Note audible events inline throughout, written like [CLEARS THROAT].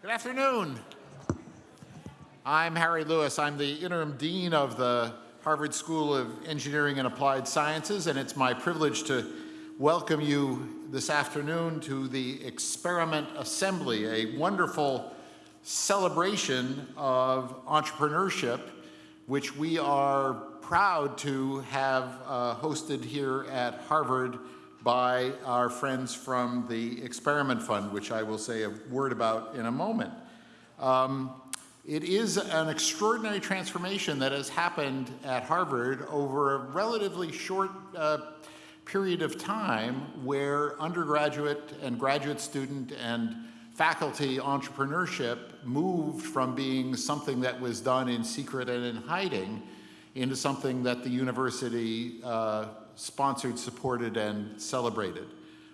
Good afternoon. I'm Harry Lewis. I'm the interim dean of the Harvard School of Engineering and Applied Sciences, and it's my privilege to welcome you this afternoon to the Experiment Assembly, a wonderful celebration of entrepreneurship, which we are proud to have uh, hosted here at Harvard by our friends from the Experiment Fund, which I will say a word about in a moment. Um, it is an extraordinary transformation that has happened at Harvard over a relatively short uh, period of time where undergraduate and graduate student and faculty entrepreneurship moved from being something that was done in secret and in hiding into something that the university uh, sponsored, supported, and celebrated.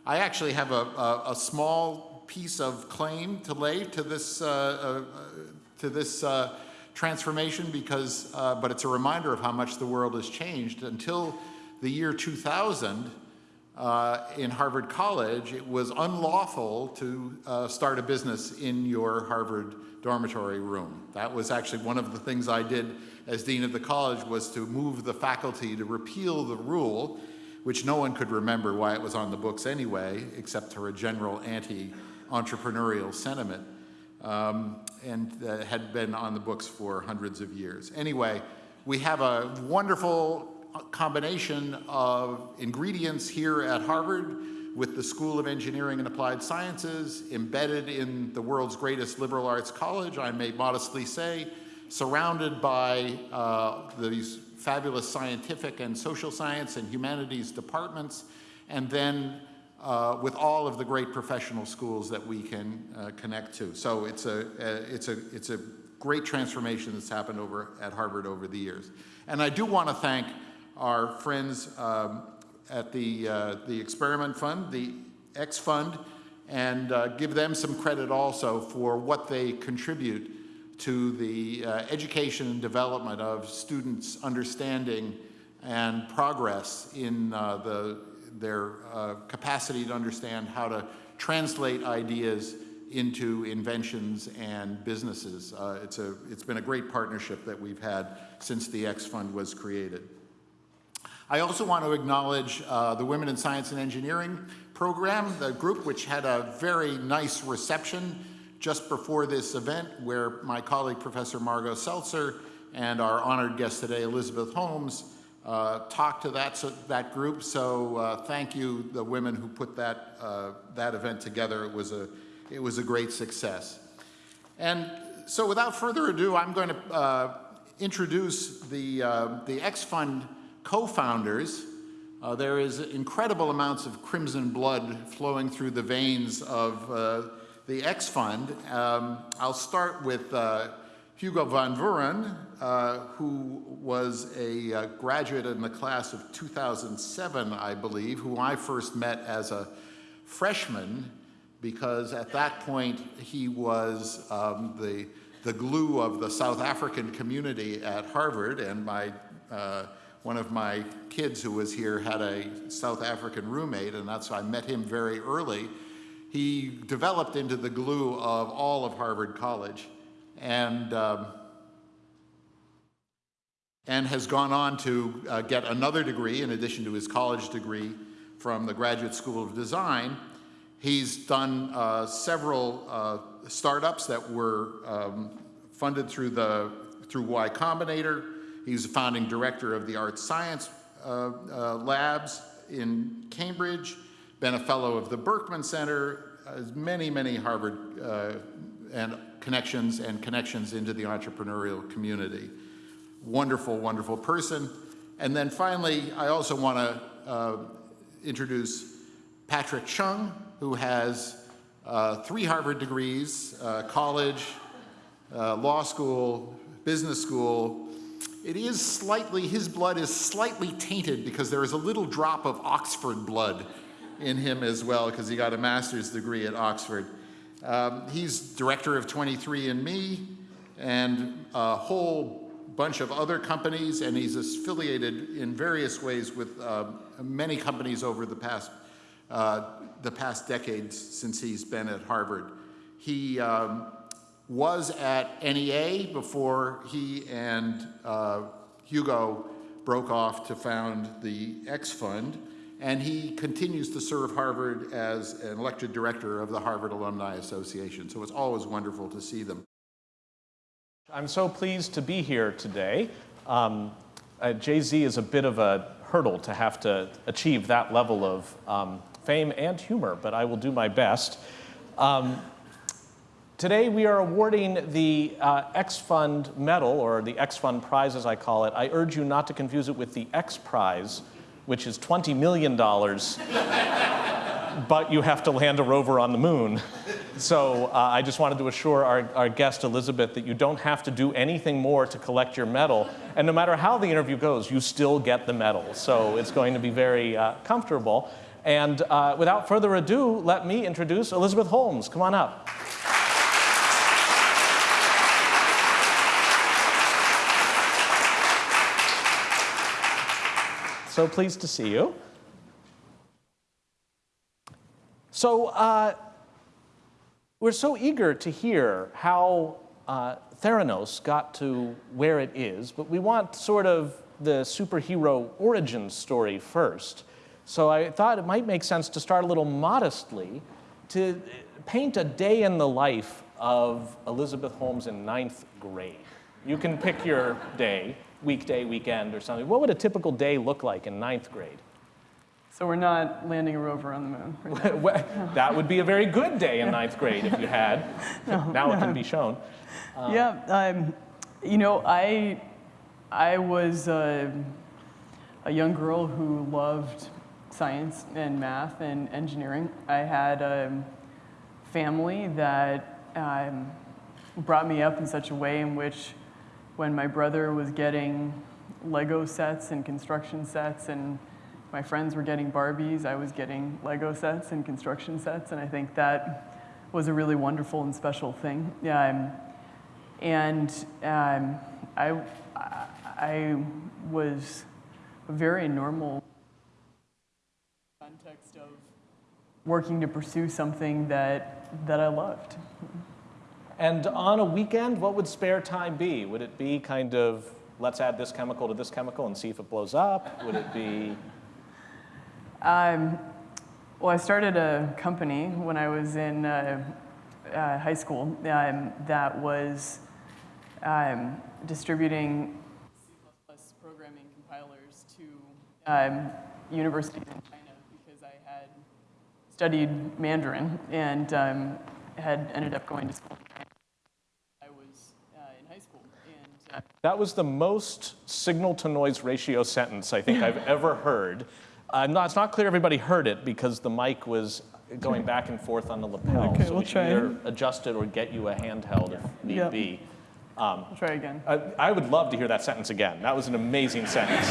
I actually have a, a, a, small piece of claim to lay to this, uh, uh, to this uh, transformation because, uh, but it's a reminder of how much the world has changed. Until the year 2000, uh, in Harvard College, it was unlawful to uh, start a business in your Harvard dormitory room. That was actually one of the things I did as dean of the college was to move the faculty to repeal the rule, which no one could remember why it was on the books anyway, except for a general anti-entrepreneurial sentiment, um, and uh, had been on the books for hundreds of years. Anyway, we have a wonderful combination of ingredients here at Harvard with the School of Engineering and Applied Sciences, embedded in the world's greatest liberal arts college, I may modestly say, surrounded by uh, these fabulous scientific and social science and humanities departments, and then uh, with all of the great professional schools that we can uh, connect to. So it's a, it's, a, it's a great transformation that's happened over at Harvard over the years. And I do want to thank our friends um, at the, uh, the Experiment Fund, the X Fund, and uh, give them some credit also for what they contribute to the uh, education and development of students' understanding and progress in uh, the, their uh, capacity to understand how to translate ideas into inventions and businesses. Uh, it's, a, it's been a great partnership that we've had since the X Fund was created. I also want to acknowledge uh, the Women in Science and Engineering program, the group which had a very nice reception just before this event where my colleague Professor Margo Seltzer and our honored guest today, Elizabeth Holmes, uh, talked to that, so, that group. So uh, thank you, the women who put that, uh, that event together. It was, a, it was a great success. And so without further ado, I'm going to uh, introduce the, uh, the X Fund co-founders, uh, there is incredible amounts of crimson blood flowing through the veins of uh, the X Fund. Um, I'll start with uh, Hugo van Vuuren, uh, who was a uh, graduate in the class of 2007, I believe, who I first met as a freshman because at that point he was um, the, the glue of the South African community at Harvard and my uh, one of my kids who was here had a South African roommate, and that's why I met him very early. He developed into the glue of all of Harvard College, and um, and has gone on to uh, get another degree in addition to his college degree from the Graduate School of Design. He's done uh, several uh, startups that were um, funded through the through Y Combinator, He's a founding director of the Art Science uh, uh, Labs in Cambridge, been a fellow of the Berkman Center, has many, many Harvard uh, and connections and connections into the entrepreneurial community. Wonderful, wonderful person. And then finally, I also want to uh, introduce Patrick Chung, who has uh, three Harvard degrees, uh, college, uh, law school, business school, it is slightly, his blood is slightly tainted because there is a little drop of Oxford blood in him as well because he got a master's degree at Oxford. Um, he's director of 23andMe and a whole bunch of other companies, and he's affiliated in various ways with uh, many companies over the past, uh, the past decades since he's been at Harvard. He um, was at NEA before he and uh, Hugo broke off to found the X Fund, and he continues to serve Harvard as an elected director of the Harvard Alumni Association. So it's always wonderful to see them. I'm so pleased to be here today. Um, uh, Jay-Z is a bit of a hurdle to have to achieve that level of um, fame and humor, but I will do my best. Um, today we are awarding the uh, X Fund Medal, or the X Fund Prize as I call it. I urge you not to confuse it with the X Prize, which is $20 million, [LAUGHS] but you have to land a rover on the moon. So uh, I just wanted to assure our, our guest, Elizabeth, that you don't have to do anything more to collect your medal. And no matter how the interview goes, you still get the medal. So it's going to be very uh, comfortable. And uh, without further ado, let me introduce Elizabeth Holmes. Come on up. So pleased to see you. So uh, we're so eager to hear how uh, Theranos got to where it is, but we want sort of the superhero origin story first. So I thought it might make sense to start a little modestly to paint a day in the life of Elizabeth Holmes in ninth grade. You can pick your day, weekday, weekend, or something. What would a typical day look like in ninth grade? So we're not landing a rover on the moon. [LAUGHS] Right Well, that would be a very good day in ninth grade if you had. [LAUGHS] now it can be shown. yeah, um, you know, I, I was uh, a young girl who loved science and math and engineering. I had a family that um, brought me up in such a way in which when my brother was getting Lego sets and construction sets and my friends were getting Barbies, I was getting Lego sets and construction sets, and I think that was a really wonderful and special thing. Um, and um, I, I was a very normal context of working to pursue something that, that I loved. And on a weekend, what would spare time be? Would it be kind of, let's add this chemical to this chemical and see if it blows up? Would it be? Um, well, I started a company when I was in uh, uh, high school um, that was um, distributing C++ programming compilers to um, universities in China because I had studied Mandarin and um, had ended up going to school. I was uh, in high school. And, uh, That was the most signal to noise ratio sentence I think I've ever heard. Uh, no, it's not clear everybody heard it because the mic was going back and forth on the lapel. Okay, so we'll we try. either adjust it or get you a handheld if need Yeah. be. I'll try again. I, I would love to hear that sentence again. That was an amazing sentence.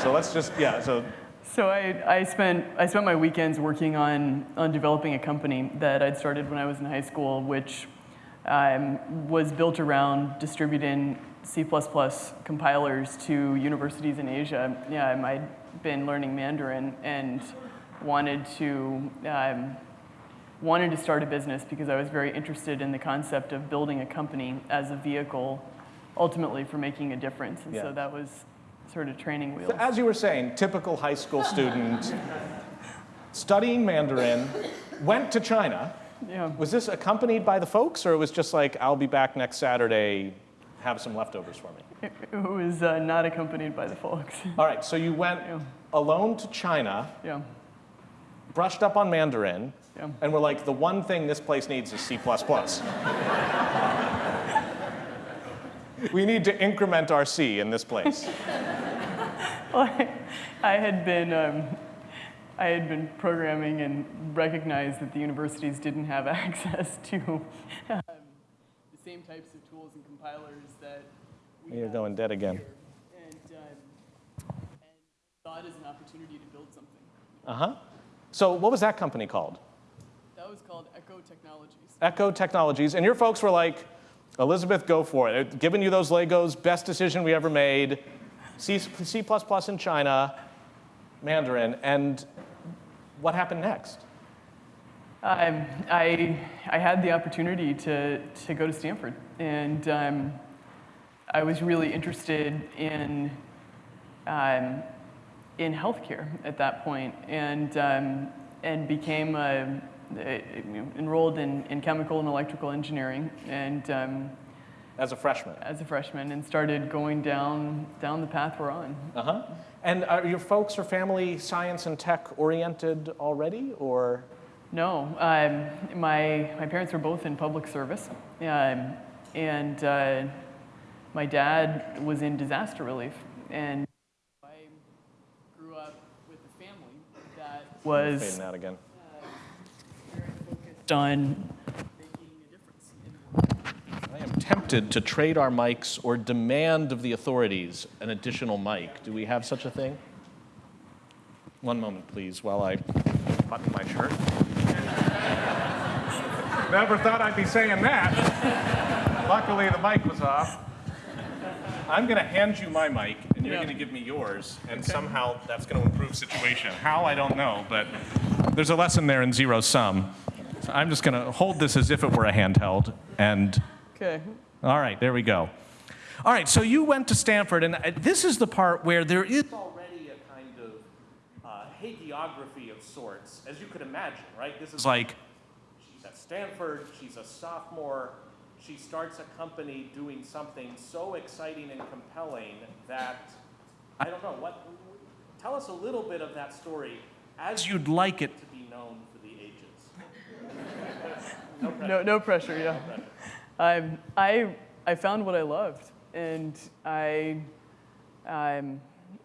so let's just, yeah, so So I, I, spent, I spent my weekends working on, on developing a company that I'd started when I was in high school, which um, was built around distributing C++ compilers to universities in Asia. Yeah, I'd been learning Mandarin and wanted to, um, wanted to start a business because I was very interested in the concept of building a company as a vehicle ultimately for making a difference. And Yeah. so that was sort of training wheels. So as you were saying, typical high school student, studying Mandarin, went to China. Yeah. Was this accompanied by the folks, or it was just like, I'll be back next Saturday, have some leftovers for me? It it was uh, not accompanied by the folks. [LAUGHS] All right, so you went Yeah. alone to China, yeah, brushed up on Mandarin, Yeah. and were like, the one thing this place needs is C++. we need to increment our C in this place. [LAUGHS] well, I, I had been um, I had been programming and recognized that the universities didn't have [LAUGHS] access to the same types of tools and compilers that we You're going dead again. and, um, and it as an opportunity to build something. Uh-huh. So what was that company called? That was called Echo Technologies. Echo Technologies, and your folks were like, Elizabeth, go for it. They're Giving you those Legos, best decision we ever made. C, C++ in China, Mandarin, and what happened next? Um, I, I had the opportunity to, to go to Stanford, and um, I was really interested in, um, in healthcare at that point, and, um, and became a, a- enrolled in, in chemical and electrical engineering, and um, As a freshman. as a freshman, and started going down, down the path we're on. Uh-huh. And are your folks or family science and tech oriented already, or? No, um, my, my parents were both in public service, um, and uh, my dad was in disaster relief. And I grew up with a family that was Fading out again. very focused on making a difference in the world. I am tempted to trade our mics or demand of the authorities an additional mic. Do we have such a thing? One moment, please, while I button my shirt. Never thought I'd be saying that. Luckily, the mic was off. I'm going to hand you my mic, and you're Yeah. going to give me yours, and somehow that's going to improve situation. How I don't know, but there's a lesson there in zero sum. So I'm just going to hold this as if it were a handheld, and Okay. all right, there we go. All right, so you went to Stanford, and uh, this is the part where there is already a kind of uh, hagiography of sorts, as you could imagine, right? This is like Stanford, she's a sophomore, she starts a company doing something so exciting and compelling that I don't know what. Tell us a little bit of that story as you'd like it to be known for the ages. [LAUGHS] No, no pressure, yeah. Um, I, I found what I loved, and I, um,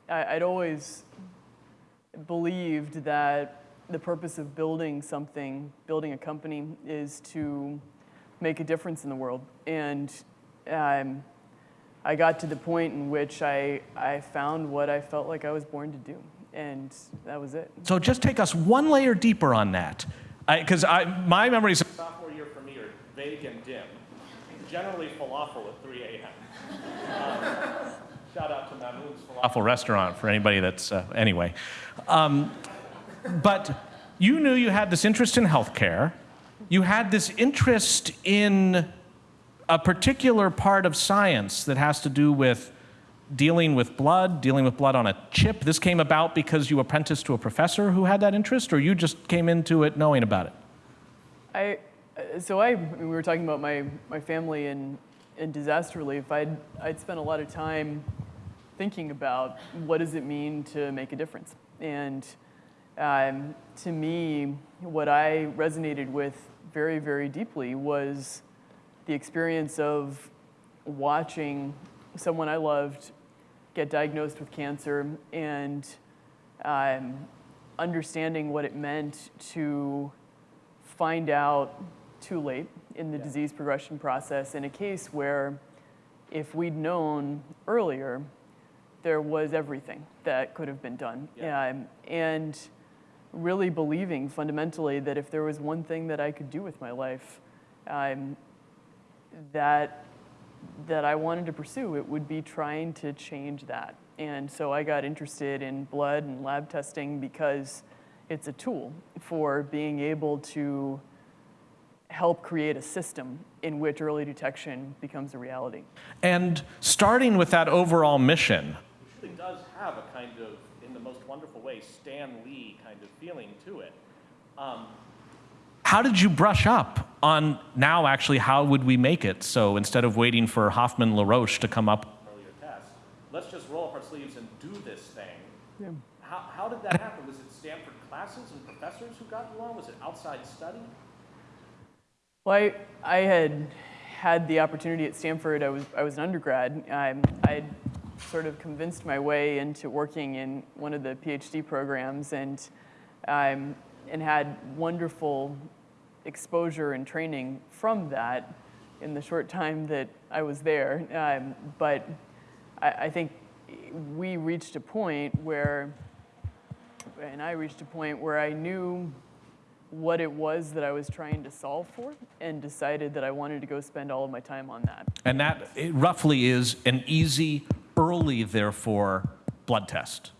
I, I'd always believed that the purpose of building something, building a company, is to make a difference in the world. And um, I got to the point in which I, I found what I felt like I was born to do, and that was it. So just take us one layer deeper on that, because I, my memories of sophomore year for me are vague and dim. Generally falafel at 3 a.m. Um, shout out to Mamoun's Falafel Restaurant for anybody that's uh, anyway. Um, but you knew you had this interest in healthcare. You had this interest in a particular part of science that has to do with dealing with blood, dealing with blood on a chip. This came about because you apprenticed to a professor who had that interest, or you just came into it knowing about it? I, so I, we were talking about my, my family in, in disaster relief. I'd, I'd spent a lot of time thinking about what does it mean to make a difference. And um, to me, what I resonated with very, very deeply was the experience of watching someone I loved get diagnosed with cancer and um, understanding what it meant to find out too late in the disease progression process in a case where if we'd known earlier, there was everything that could have been done. Yeah. Um, and really believing fundamentally that if there was one thing that I could do with my life um, that, that I wanted to pursue, it would be trying to change that. And so I got interested in blood and lab testing because it's a tool for being able to help create a system in which early detection becomes a reality. And starting with that overall mission, which really does have a kind of, in the most wonderful way, Stan Lee kind of feeling to it. Um, how did you brush up on now actually how would we make it? So instead of waiting for Hoffmann-La Roche to come up with earlier tests, let's just roll up our sleeves and do this thing. How, how did that happen? Was it Stanford classes and professors who got you along? Was it outside study? Well, I, I had had the opportunity at Stanford. I was, I was an undergrad. Um, I'd sort of convinced my way into working in one of the PhD programs and, um, and had wonderful exposure and training from that in the short time that I was there. Um, but I, I think we reached a point where, and I reached a point where I knew what it was that I was trying to solve for and decided that I wanted to go spend all of my time on that. And that roughly is an easy, early, therefore, blood test.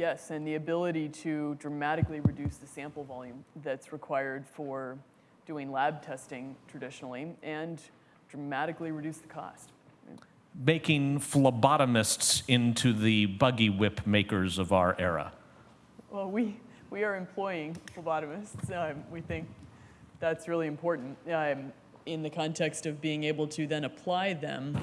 Yes, and the ability to dramatically reduce the sample volume that's required for doing lab testing traditionally and dramatically reduce the cost. Making phlebotomists into the buggy whip makers of our era. Well, we, we are employing phlebotomists. Um, we think that's really important um, in the context of being able to then apply them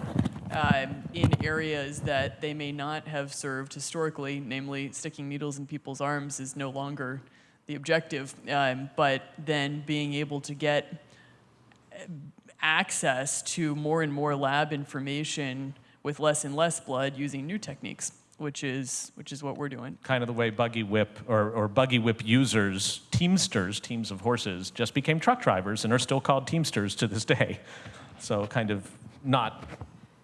um, in areas that they may not have served historically, namely sticking needles in people's arms is no longer the objective, um, but then being able to get uh, access to more and more lab information with less and less blood using new techniques, which is, which is what we're doing. Kind of the way buggy whip or, or buggy whip users, teamsters, teams of horses, just became truck drivers and are still called teamsters to this day. So kind of not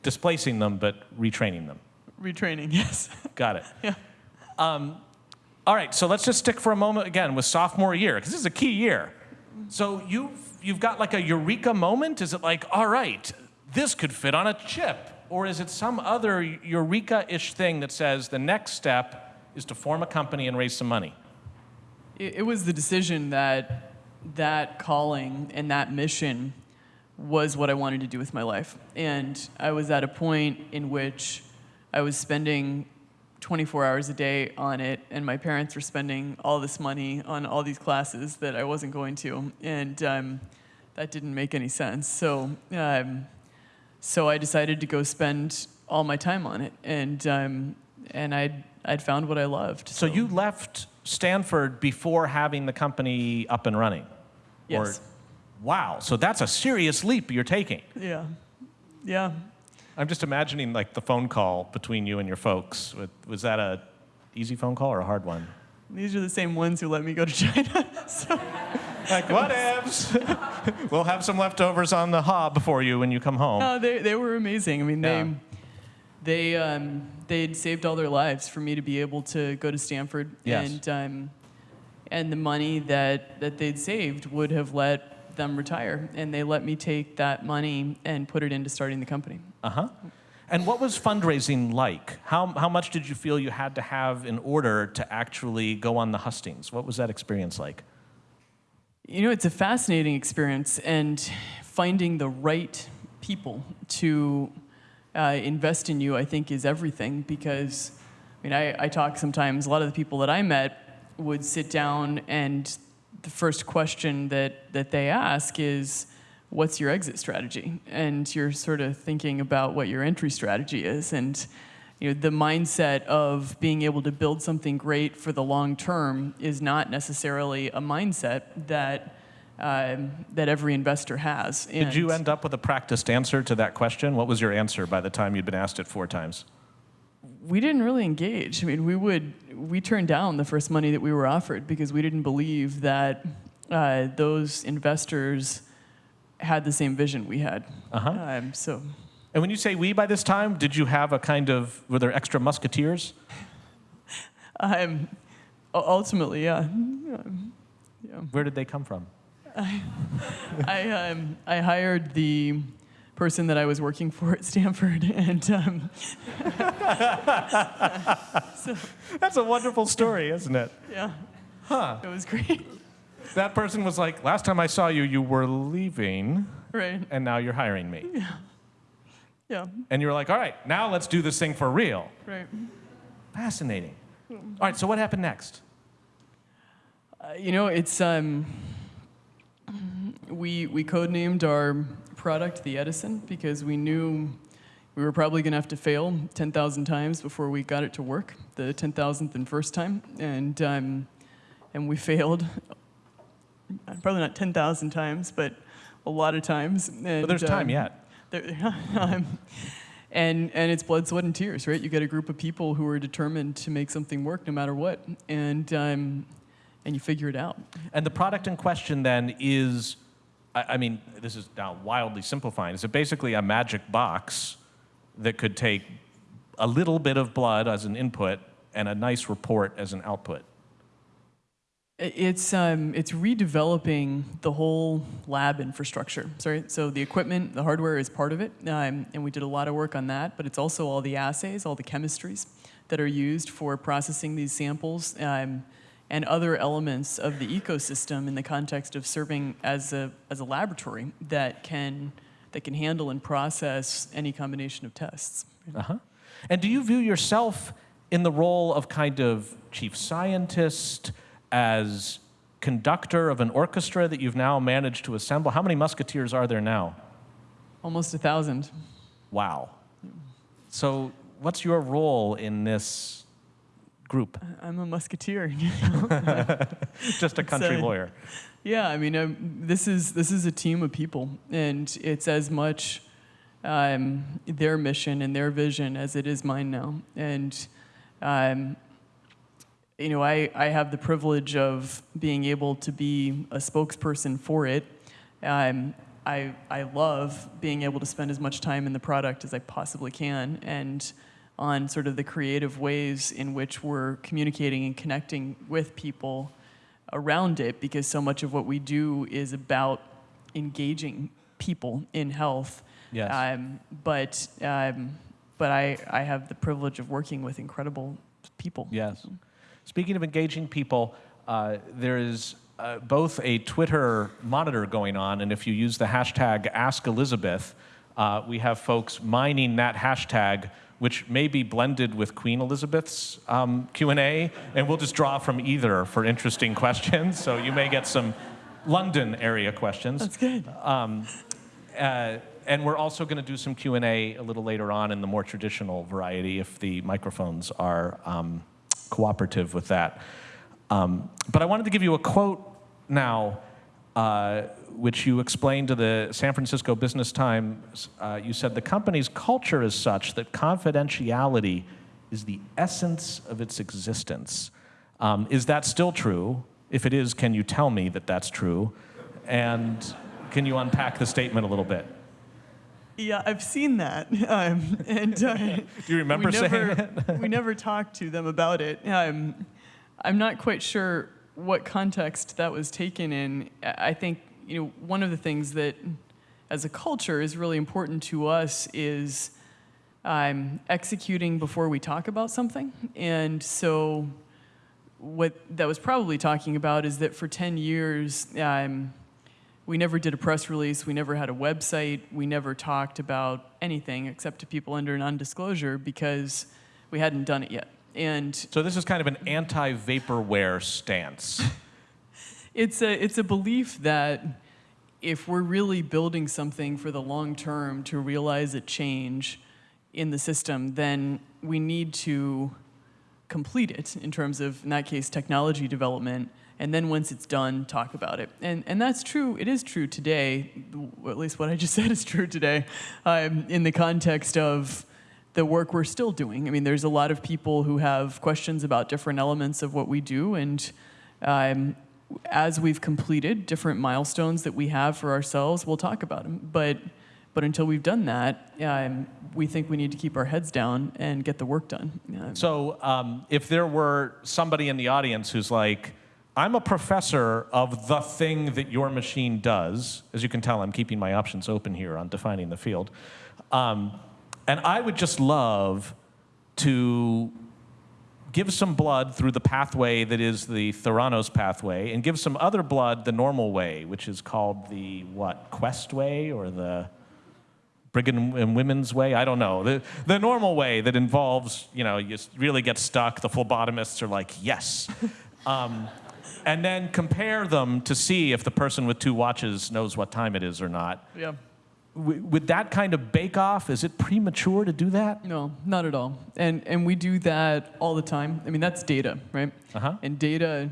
displacing them, but retraining them. Retraining, [LAUGHS] yes. Got it. Yeah. Um, all right, so let's just stick for a moment again with sophomore year, because this is a key year. So you've, you've got like a eureka moment? Is it like, all right, this could fit on a chip? Or is it some other eureka ish thing that says the next step is to form a company and raise some money? It, it was the decision that that calling and that mission was what I wanted to do with my life. And I was at a point in which I was spending 24 hours a day on it, and my parents were spending all this money on all these classes that I wasn't going to. And um, that didn't make any sense. So, um, so I decided to go spend all my time on it. And, um, and I'd, I'd found what I loved. So you left Stanford before having the company up and running? Yes. Or, wow, so that's a serious leap you're taking. Yeah. Yeah. I'm just imagining like the phone call between you and your folks. Was that a easy phone call or a hard one? These are the same ones who let me go to China. [LAUGHS] so, like, what ifs? [LAUGHS] we'll have some leftovers on the hob for you when you come home. No, they, they were amazing. I mean, Yeah. they, they, um, they'd saved all their lives for me to be able to go to Stanford. Yes. And, um, and the money that, that they'd saved would have let them retire. And they let me take that money and put it into starting the company. Uh huh. And what was fundraising like? How, how much did you feel you had to have in order to actually go on the hustings? What was that experience like? You know, it's a fascinating experience, and finding the right people to uh, invest in you, I think, is everything. Because, I mean, I, I talk sometimes, a lot of the people that I met would sit down, and the first question that, that they ask is, What's your exit strategy? And you're sort of thinking about what your entry strategy is. And you know, the mindset of being able to build something great for the long term is not necessarily a mindset that um, that every investor has. Did you end up with a practiced answer to that question? What was your answer by the time you'd been asked it four times? We didn't really engage. I mean, we would we turned down the first money that we were offered because we didn't believe that uh, those investors had the same vision we had. Uh-huh. Um, so And when you say we by this time, did you have a kind of, were there extra musketeers? um, ultimately, yeah. yeah. Where did they come from? I, [LAUGHS] I, um, I hired the person that I was working for at Stanford, [LAUGHS] and um, [LAUGHS] That's a wonderful story, isn't it? [LAUGHS] yeah, Huh. it was great. That person was like, last time I saw you, you were leaving, right? and now you're hiring me. Yeah, And you were like, all right, now let's do this thing for real. right. Fascinating. All right, so what happened next? Uh, you know, it's um, we we codenamed our product the Edison because we knew we were probably going to have to fail 10,000 times before we got it to work, the 10,000th and first time, and um, and we failed. Probably not 10,000 times, but a lot of times. And, But there's time um, yet. there- [LAUGHS] um, and and it's blood, sweat, and tears, right? You get a group of people who are determined to make something work no matter what, and um, and you figure it out. And the product in question then is, I, I mean, this is now wildly simplifying. Is it basically a magic box that could take a little bit of blood as an input and a nice report as an output? It's um, it's redeveloping the whole lab infrastructure. Sorry, so the equipment, the hardware is part of it, um, and we did a lot of work on that. But it's also all the assays, all the chemistries that are used for processing these samples um, and other elements of the ecosystem in the context of serving as a, as a laboratory that can, that can handle and process any combination of tests. Uh-huh. And do you view yourself in the role of kind of chief scientist, as conductor of an orchestra that you've now managed to assemble? How many musketeers are there now? Almost a thousand. Wow. So, what's your role in this group? I'm a musketeer. [LAUGHS] [LAUGHS] Just a country uh, lawyer. Yeah, I mean, um, this is this is a team of people, and it's as much um, their mission and their vision as it is mine now. And um, you know, I I have the privilege of being able to be a spokesperson for it. Um, I I love being able to spend as much time in the product as I possibly can, and on sort of the creative ways in which we're communicating and connecting with people around it because so much of what we do is about engaging people in health. Yes. Um, but um, but I, I have the privilege of working with incredible people. Yes. Speaking of engaging people, uh, there is uh, both a Twitter monitor going on, and if you use the hashtag AskElizabeth, uh, we have folks mining that hashtag, which may be blended with Queen Elizabeth's um, Q&A, and we'll just draw from either for interesting questions. So you may get some London area questions. That's good. Uh, and we're also going to do some Q&A a little later on in the more traditional variety if the microphones are um, cooperative with that. Um, but I wanted to give you a quote now, uh, which you explained to the San Francisco Business Times. Uh, you said the company's culture is such that confidentiality is the essence of its existence. Um, is that still true? If it is, can you tell me that that's true? And can you unpack the statement a little bit? Yeah, I've seen that, um, [LAUGHS] and uh, Do you remember we saying never, we never talked to them about it. Um, I'm not quite sure what context that was taken in. I think you know one of the things that, as a culture, is really important to us is um, executing before we talk about something. And so, what that was probably talking about is that for 10 years. Um, we never did a press release. We never had a website. We never talked about anything except to people under non-disclosure because we hadn't done it yet. And So this is kind of an anti-vaporware stance. [LAUGHS] it's a it's a belief that if we're really building something for the long term to realize a change in the system, then we need to complete it in terms of, in that case, technology development. And then once it's done, talk about it. And, and that's true, it is true today, at least what I just [LAUGHS] said is true today, um, in the context of the work we're still doing. I mean, there's a lot of people who have questions about different elements of what we do. And um, as we've completed different milestones that we have for ourselves, we'll talk about them. But, but until we've done that, um, we think we need to keep our heads down and get the work done. Um, So um, if there were somebody in the audience who's like, I'm a professor of the thing that your machine does, as you can tell, I'm keeping my options open here on defining the field. Um, and I would just love to give some blood through the pathway that is the Theranos pathway, and give some other blood the normal way, which is called the what, Quest way or the Brigham and Women's way? I don't know. The, the normal way that involves, you know, you really get stuck. The phlebotomists are like, yes. [LAUGHS] Um, and then compare them to see if the person with two watches knows what time it is or not. yeah. With that kind of bake off, is it premature to do that? No, not at all. And and we do that all the time. I mean, that's data, right? Uh-huh. And data,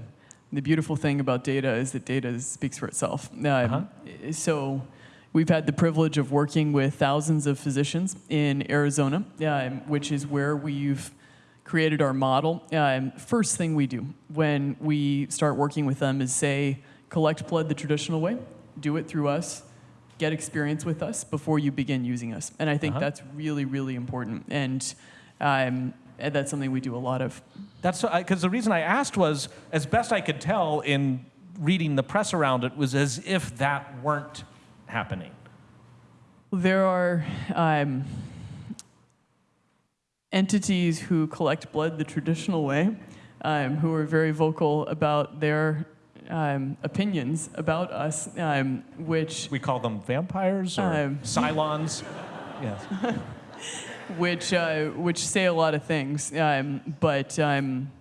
the beautiful thing about data is that data speaks for itself. Um, Uh-huh. So, we've had the privilege of working with thousands of physicians in Arizona, um, which is where we've created our model. Um, first thing we do when we start working with them is say, collect blood the traditional way, do it through us, get experience with us before you begin using us. And I think Uh-huh. that's really, really important. And, um, that's something we do a lot of. That's because the reason I asked was, as best I could tell in reading the press around it, was as if that weren't happening. There are, um, entities who collect blood the traditional way, um, who are very vocal about their um, opinions about us, um, which We call them vampires or Um. Cylons. [LAUGHS] yes. which uh, which say a lot of things, um, but um,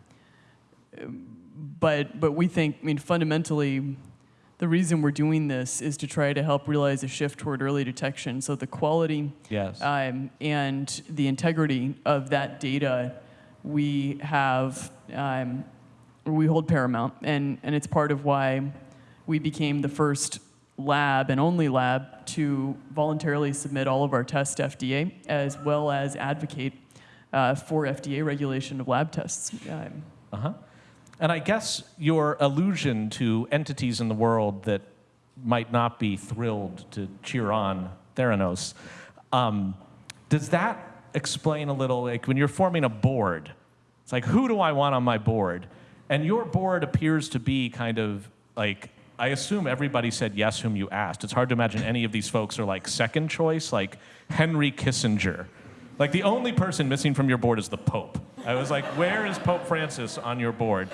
but but we think, I mean, fundamentally, the reason we're doing this is to try to help realize a shift toward early detection. So the quality Yes. um, and the integrity of that data we have um, we hold paramount, and and it's part of why we became the first lab and only lab to voluntarily submit all of our tests to FDA, as well as advocate uh, for FDA regulation of lab tests. Uh-huh. And I guess your allusion to entities in the world that might not be thrilled to cheer on Theranos, um, does that explain a little, like when you're forming a board, it's like, who do I want on my board? And your board appears to be kind of like, I assume everybody said yes whom you asked. It's hard to imagine any of these folks are like second choice, like Henry Kissinger. Like the only person missing from your board is the Pope. I was like, where is Pope Francis on your board?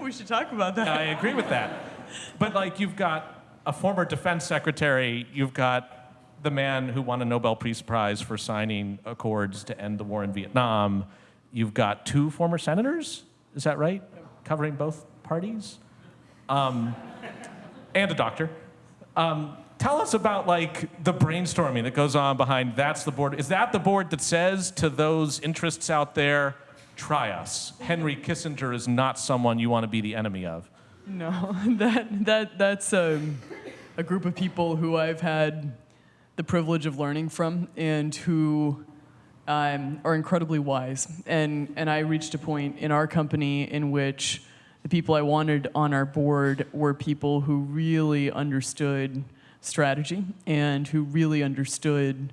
we should talk about that. I agree with that. But like you've got a former defense secretary, you've got the man who won a Nobel Peace Prize for signing accords to end the war in Vietnam. You've got two former senators, is that right? Covering both parties? Um, and a doctor. Um, tell us about like the brainstorming that goes on behind that's the board. Is that the board that says to those interests out there, try us? Henry Kissinger is not someone you want to be the enemy of. No, [LAUGHS] that that that's um, a group of people who I've had the privilege of learning from, and who um, are incredibly wise. And and I reached a point in our company in which the people I wanted on our board were people who really understood strategy and who really understood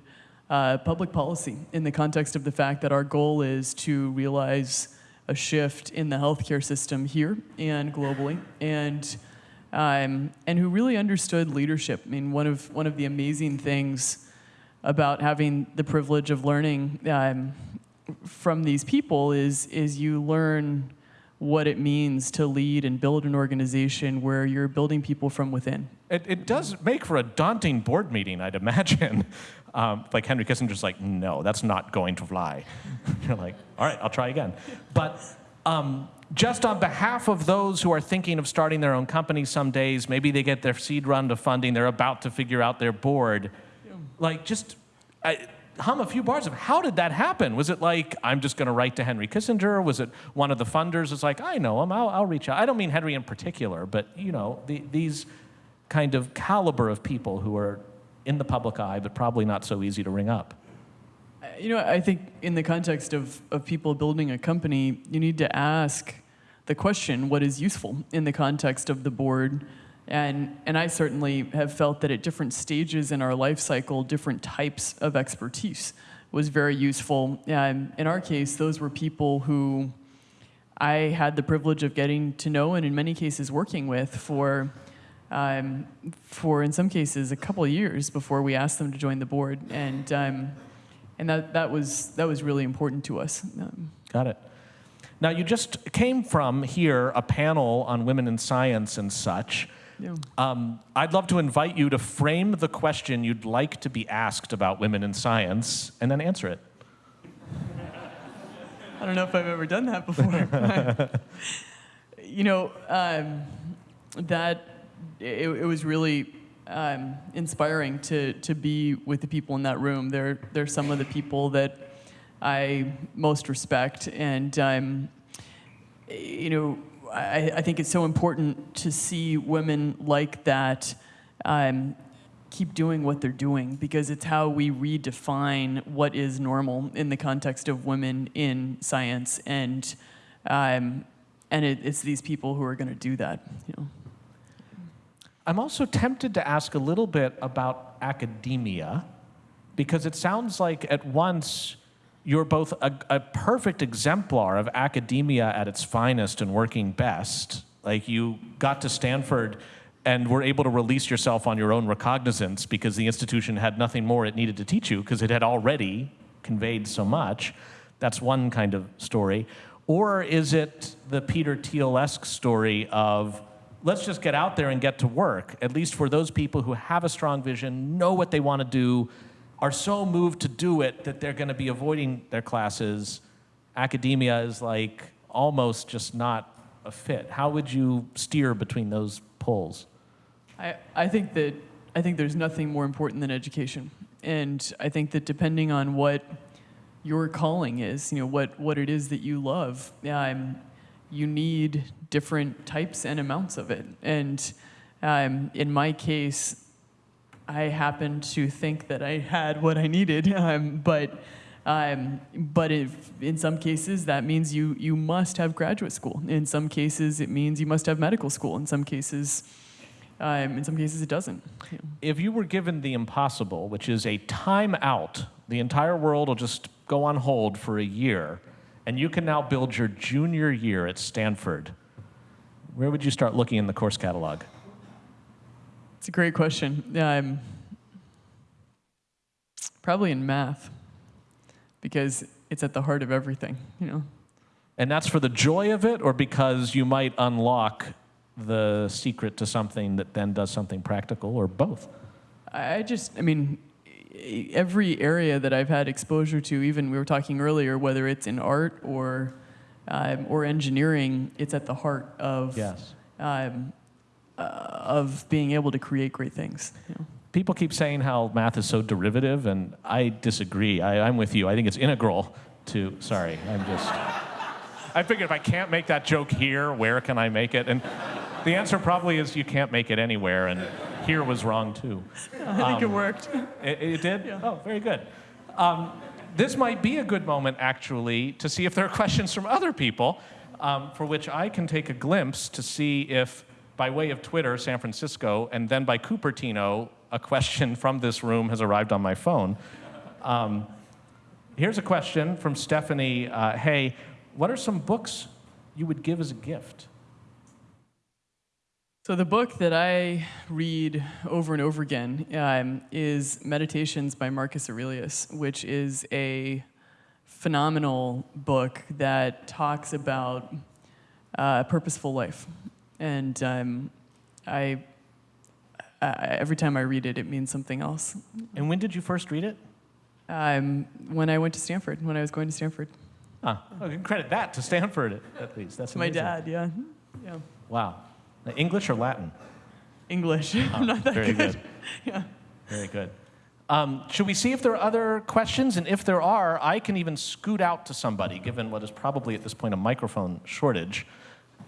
uh, public policy in the context of the fact that our goal is to realize a shift in the healthcare system here and globally, and um, and who really understood leadership. I mean, one of one of the amazing things about having the privilege of learning um, from these people is is you learn what it means to lead and build an organization where you're building people from within. It, it does make for a daunting board meeting, I'd imagine. [LAUGHS] Um, like Henry Kissinger's like, no, that's not going to fly. [LAUGHS] You're like, all right, I'll try again. But um, just on behalf of those who are thinking of starting their own company some days, maybe they get their seed round of funding, they're about to figure out their board. Like, just I, hum a few bars of how did that happen? Was it like, I'm just going to write to Henry Kissinger? Was it one of the funders is like, I know him, I'll, I'll reach out? I don't mean Henry in particular, but you know, the, these kind of caliber of people who are in the public eye, but probably not so easy to ring up. Uh, you know, I think in the context of, of people building a company, you need to ask the question what is useful in the context of the board. And, and I certainly have felt that at different stages in our life cycle, different types of expertise was very useful. Um, in our case, those were people who I had the privilege of getting to know and in many cases working with for um, for in some cases a couple of years before we asked them to join the board, and um, and that that was that was really important to us. Um, Got it. Now, you just came from here a panel on women in science and such. Yeah. Um, I'd love to invite you to frame the question you'd like to be asked about women in science and then answer it. I don't know if I've ever done that before. [LAUGHS] [LAUGHS] you know, um, that it, it was really um, inspiring to to be with the people in that room. They're they're some of the people that I most respect, and um, you know, I, I think it's so important to see women like that. Um, keep doing what they're doing because it's how we redefine what is normal in the context of women in science and um, and it, it's these people who are going to do that you know I'm also tempted to ask a little bit about academia because it sounds like at once you're both a, a, perfect exemplar of academia at its finest and working best. Like you got to Stanford and were able to release yourself on your own recognizance because the institution had nothing more it needed to teach you because it had already conveyed so much. That's one kind of story. Or is it the Peter Thiel-esque story of let's just get out there and get to work, at least for those people who have a strong vision, know what they want to do, are so moved to do it that they're going to be avoiding their classes. Academia is like almost just not a fit. How would you steer between those poles? I, I think that I think there's nothing more important than education. And I think that depending on what your calling is, you know, what, what it is that you love, um, you need different types and amounts of it. And um, in my case, I happened to think that I had what I needed, [LAUGHS] um, but um, but if, in some cases that means you you must have graduate school. In some cases, it means you must have medical school. In some cases, um, in some cases, it doesn't. know. If you were given the impossible, which is a time out, the entire world will just go on hold for a year, and you can now build your junior year at Stanford, where would you start looking in the course catalog? It's a great question. Um, probably in math, because it's at the heart of everything. You know. And that's for the joy of it, or because you might unlock the secret to something that then does something practical, or both? I just, I mean, every area that I've had exposure to, even we were talking earlier, whether it's in art or um, or engineering, it's at the heart of Yes. um, uh, of being able to create great things. You know? People keep saying how math is so derivative, and I disagree. I, I'm with you. I think it's integral to. Sorry, I'm just. I figured if I can't make that joke here, where can I make it? And the answer probably is you can't make it anywhere, and here was wrong too. [LAUGHS] I think it worked. It, it did? Oh, very good. Um, this might be a good moment, actually, to see if there are questions from other people, um, for which I can take a glimpse to see if, by way of Twitter, San Francisco, and then by Cupertino, a question [LAUGHS] from this room has arrived on my phone. Um, here's a question from Stephanie uh, Hey, what are some books you would give as a gift? So the book that I read over and over again um, is Meditations by Marcus Aurelius, which is a phenomenal book that talks about uh, purposeful life. And um, I, I, every time I read it, it means something else. And when did you first read it? Um, when I went to Stanford, when I was going to Stanford, Ah, I can credit that to Stanford, at, least. That's my dad, yeah, yeah, Wow. English or Latin? English. [LAUGHS] I'm not that Very good. good. [LAUGHS] Yeah. Very good. Um, should we see if there are other questions? And if there are, I can even scoot out to somebody, given what is probably at this point a microphone shortage.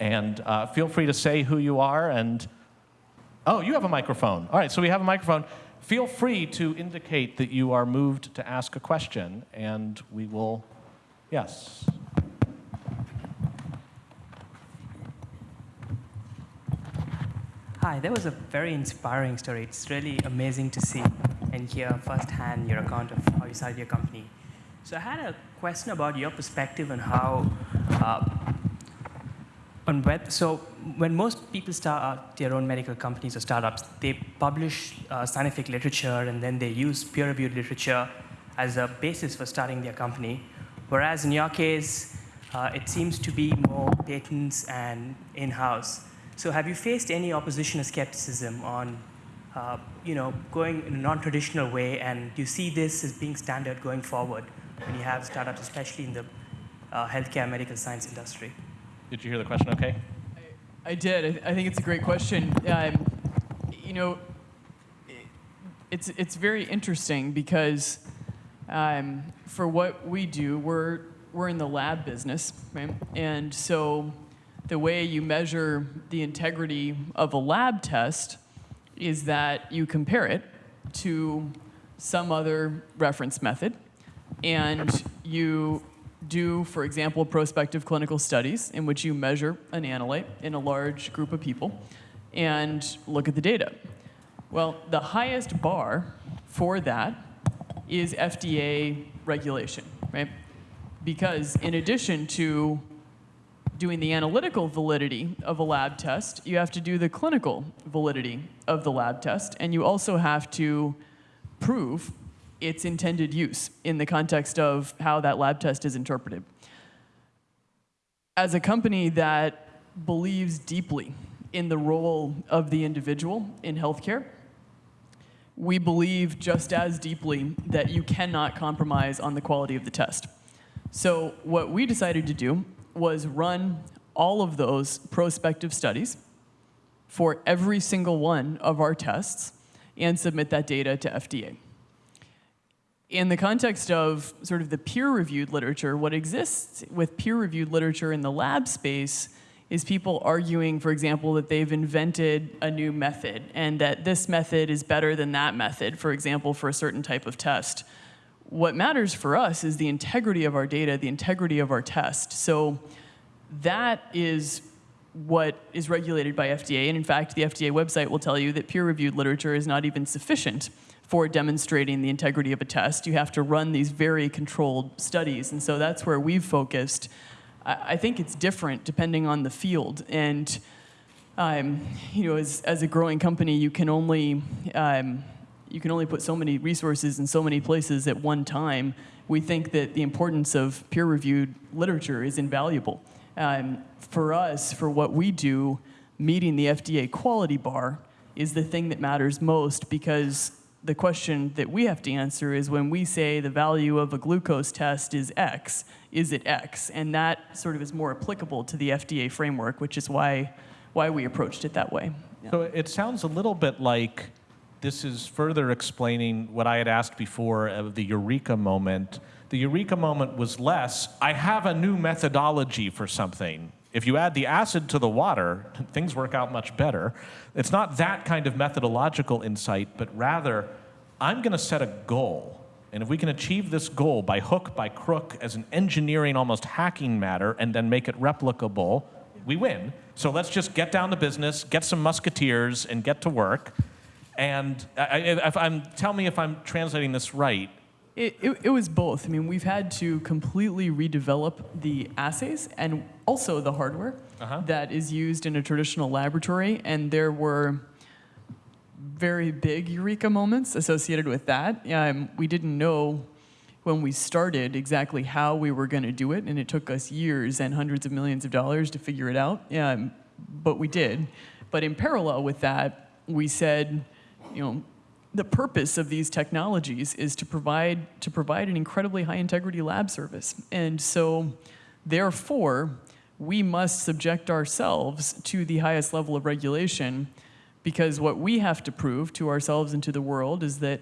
And uh, feel free to say who you are. And oh, you have a microphone. All right, so we have a microphone. Feel free to indicate that you are moved to ask a question, and we will. Yes. Hi, that was a very inspiring story. It's really amazing to see and hear firsthand your account of how you started your company. So I had a question about your perspective on how, uh, on web, so when most people start their own medical companies or startups, they publish uh, scientific literature and then they use peer-reviewed literature as a basis for starting their company. Whereas in your case, uh, it seems to be more patents and in-house. So have you faced any opposition or skepticism on, uh, you know, going in a non-traditional way, and you see this as being standard going forward when you have startups, especially in the uh, healthcare medical science industry? Did you hear the question okay? I did. I, I think it's a great question. Um, you know, it- it's it's very interesting because um, for what we do, we're we're in the lab business, right? And so the way you measure the integrity of a lab test is that you compare it to some other reference method, and you do, for example, prospective clinical studies in which you measure an analyte in a large group of people and look at the data. Well, the highest bar for that is FDA regulation, right? Because in addition to doing the analytical validity of a lab test, you have to do the clinical validity of the lab test, and you also have to prove its intended use in the context of how that lab test is interpreted. As a company that believes deeply in the role of the individual in healthcare, we believe just as deeply that you cannot compromise on the quality of the test. So, what we decided to do was run all of those prospective studies for every single one of our tests and submit that data to FDA. In the context of sort of the peer reviewed literature, what exists with peer reviewed literature in the lab space is people arguing, for example, that they've invented a new method and that this method is better than that method, for example, for a certain type of test. What matters for us is the integrity of our data, the integrity of our test. So that is what is regulated by FDA. And in fact, the FDA website will tell you that peer reviewed literature is not even sufficient for demonstrating the integrity of a test. You have to run these very controlled studies. And so that's where we've focused. I think it's different depending on the field. And um, you know, as, as a growing company, you can only um, you can only put so many resources in so many places at one time. We think that the importance of peer-reviewed literature is invaluable. Um, for us, for what we do, meeting the FDA quality bar is the thing that matters most because the question that we have to answer is when we say the value of a glucose test is X, is it X? And that sort of is more applicable to the FDA framework, which is why, why we approached it that way. So it sounds a little bit like this is further explaining what I had asked before of the eureka moment. The eureka moment was less, I have a new methodology for something. If you add the acid to the water, things work out much better. It's not that kind of methodological insight, but rather, I'm going to set a goal. And if we can achieve this goal by hook, by crook, as an engineering, almost hacking matter, and then make it replicable, we win. So let's just get down to business, get some musketeers, and get to work. And I, I'm, tell me if I'm translating this right. It, it, it was both. I mean, we've had to completely redevelop the assays and also the hardware that is used in a traditional laboratory. And there were very big eureka moments associated with that. Um, we didn't know when we started exactly how we were going to do it, and it took us years and hundreds of millions of dollars to figure it out. Um, but we did. But in parallel with that, we said, you know, the purpose of these technologies is to provide to provide an incredibly high integrity lab service. And so therefore, we must subject ourselves to the highest level of regulation because what we have to prove to ourselves and to the world is that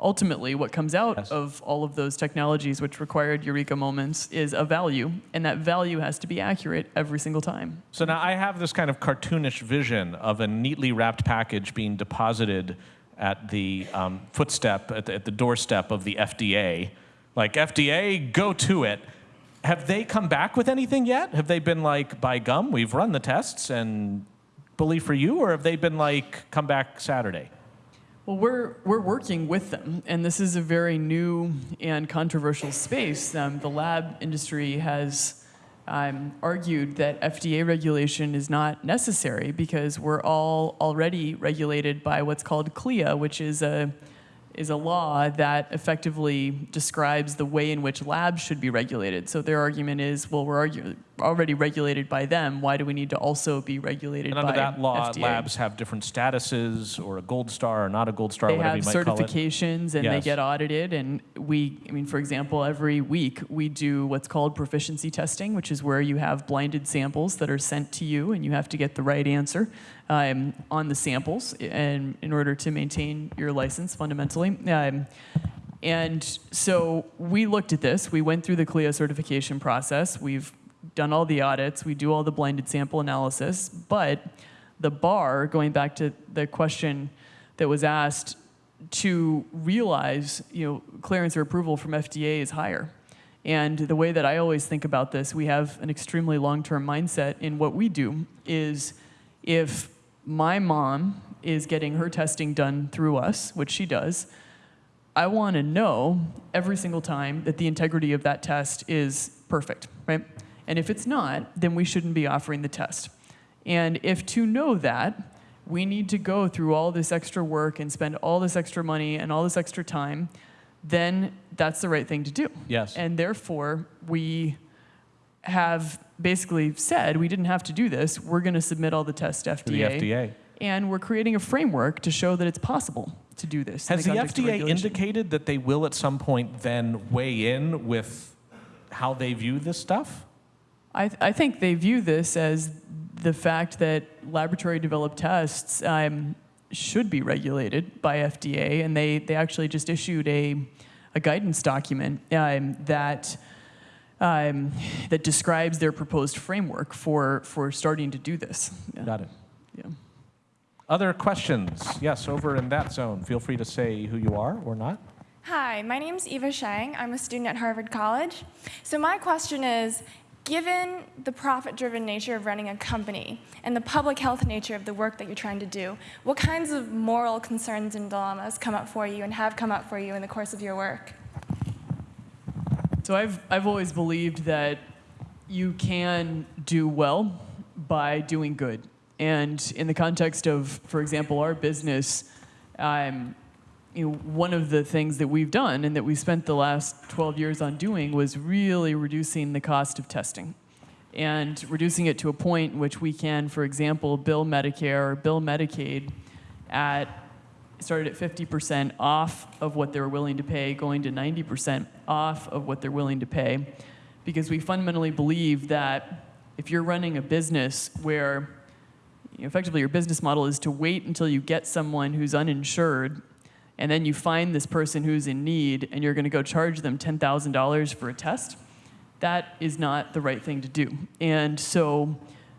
ultimately what comes out Yes. of all of those technologies which required eureka moments is a value and that value has to be accurate every single time. So now I have this kind of cartoonish vision of a neatly wrapped package being deposited at the um, footstep, at the, at the doorstep of the FDA. Like, FDA, go to it. Have they come back with anything yet? Have they been like, by gum, we've run the tests and believe for you? Or have they been like, come back Saturday? Well, we're, we're working with them, and this is a very new and controversial space. Um, the lab industry has um, argued that FDA regulation is not necessary because we're all already regulated by what's called CLIA, which is a, is a law that effectively describes the way in which labs should be regulated. So their argument is, well, we're argu- already regulated by them. Why do we need to also be regulated And under by that law, FDA? labs have different statuses, or a gold star, or not a gold star, they whatever have you might call it. certifications and they get audited and we i mean for example every week we do what's called proficiency testing which is where you have blinded samples that are sent to you and you have to get the right answer um, on the samples and in order to maintain your license fundamentally um, and so we looked at this we went through the clia certification process we've done all the audits we do all the blinded sample analysis but the bar going back to the question that was asked to realize, you know, clearance or approval from FDA is higher. And the way that I always think about this, we have an extremely long-term mindset in what we do is if my mom is getting her testing done through us, which she does, I want to know every single time that the integrity of that test is perfect, right? And if it's not, then we shouldn't be offering the test. And if to know that, we need to go through all this extra work and spend all this extra money and all this extra time, then that's the right thing to do. Yes. And therefore, we have basically said we didn't have to do this. We're going to submit all the tests to FDA. To the FDA. And we're creating a framework to show that it's possible to do this. Has the of FDA indicated that they will at some point then weigh in with how they view this stuff? I, th- I think they view this as the fact that laboratory developed tests um, should be regulated by FDA, and they, they actually just issued a, a guidance document um, that, um, that describes their proposed framework for, for starting to do this. Yeah. Got it. Yeah. Other questions? Yes, over in that zone. Feel free to say who you are or not. Hi, my name's Eva Shang. I'm a student at Harvard College. So my question is, given the profit-driven nature of running a company and the public health nature of the work that you're trying to do, what kinds of moral concerns and dilemmas come up for you and have come up for you in the course of your work? So I've, I've always believed that you can do well by doing good. And in the context of, for example, our business, um, you know, one of the things that we've done and that we spent the last 12 years on doing was really reducing the cost of testing and reducing it to a point in which we can, for example, bill Medicare or bill Medicaid at started at 50% off of what they were willing to pay, going to 90% off of what they're willing to pay, because we fundamentally believe that if you're running a business where you know, effectively your business model is to wait until you get someone who's uninsured and then you find this person who's in need and you're going to go charge them $10,000 for a test, that is not the right thing to do. And so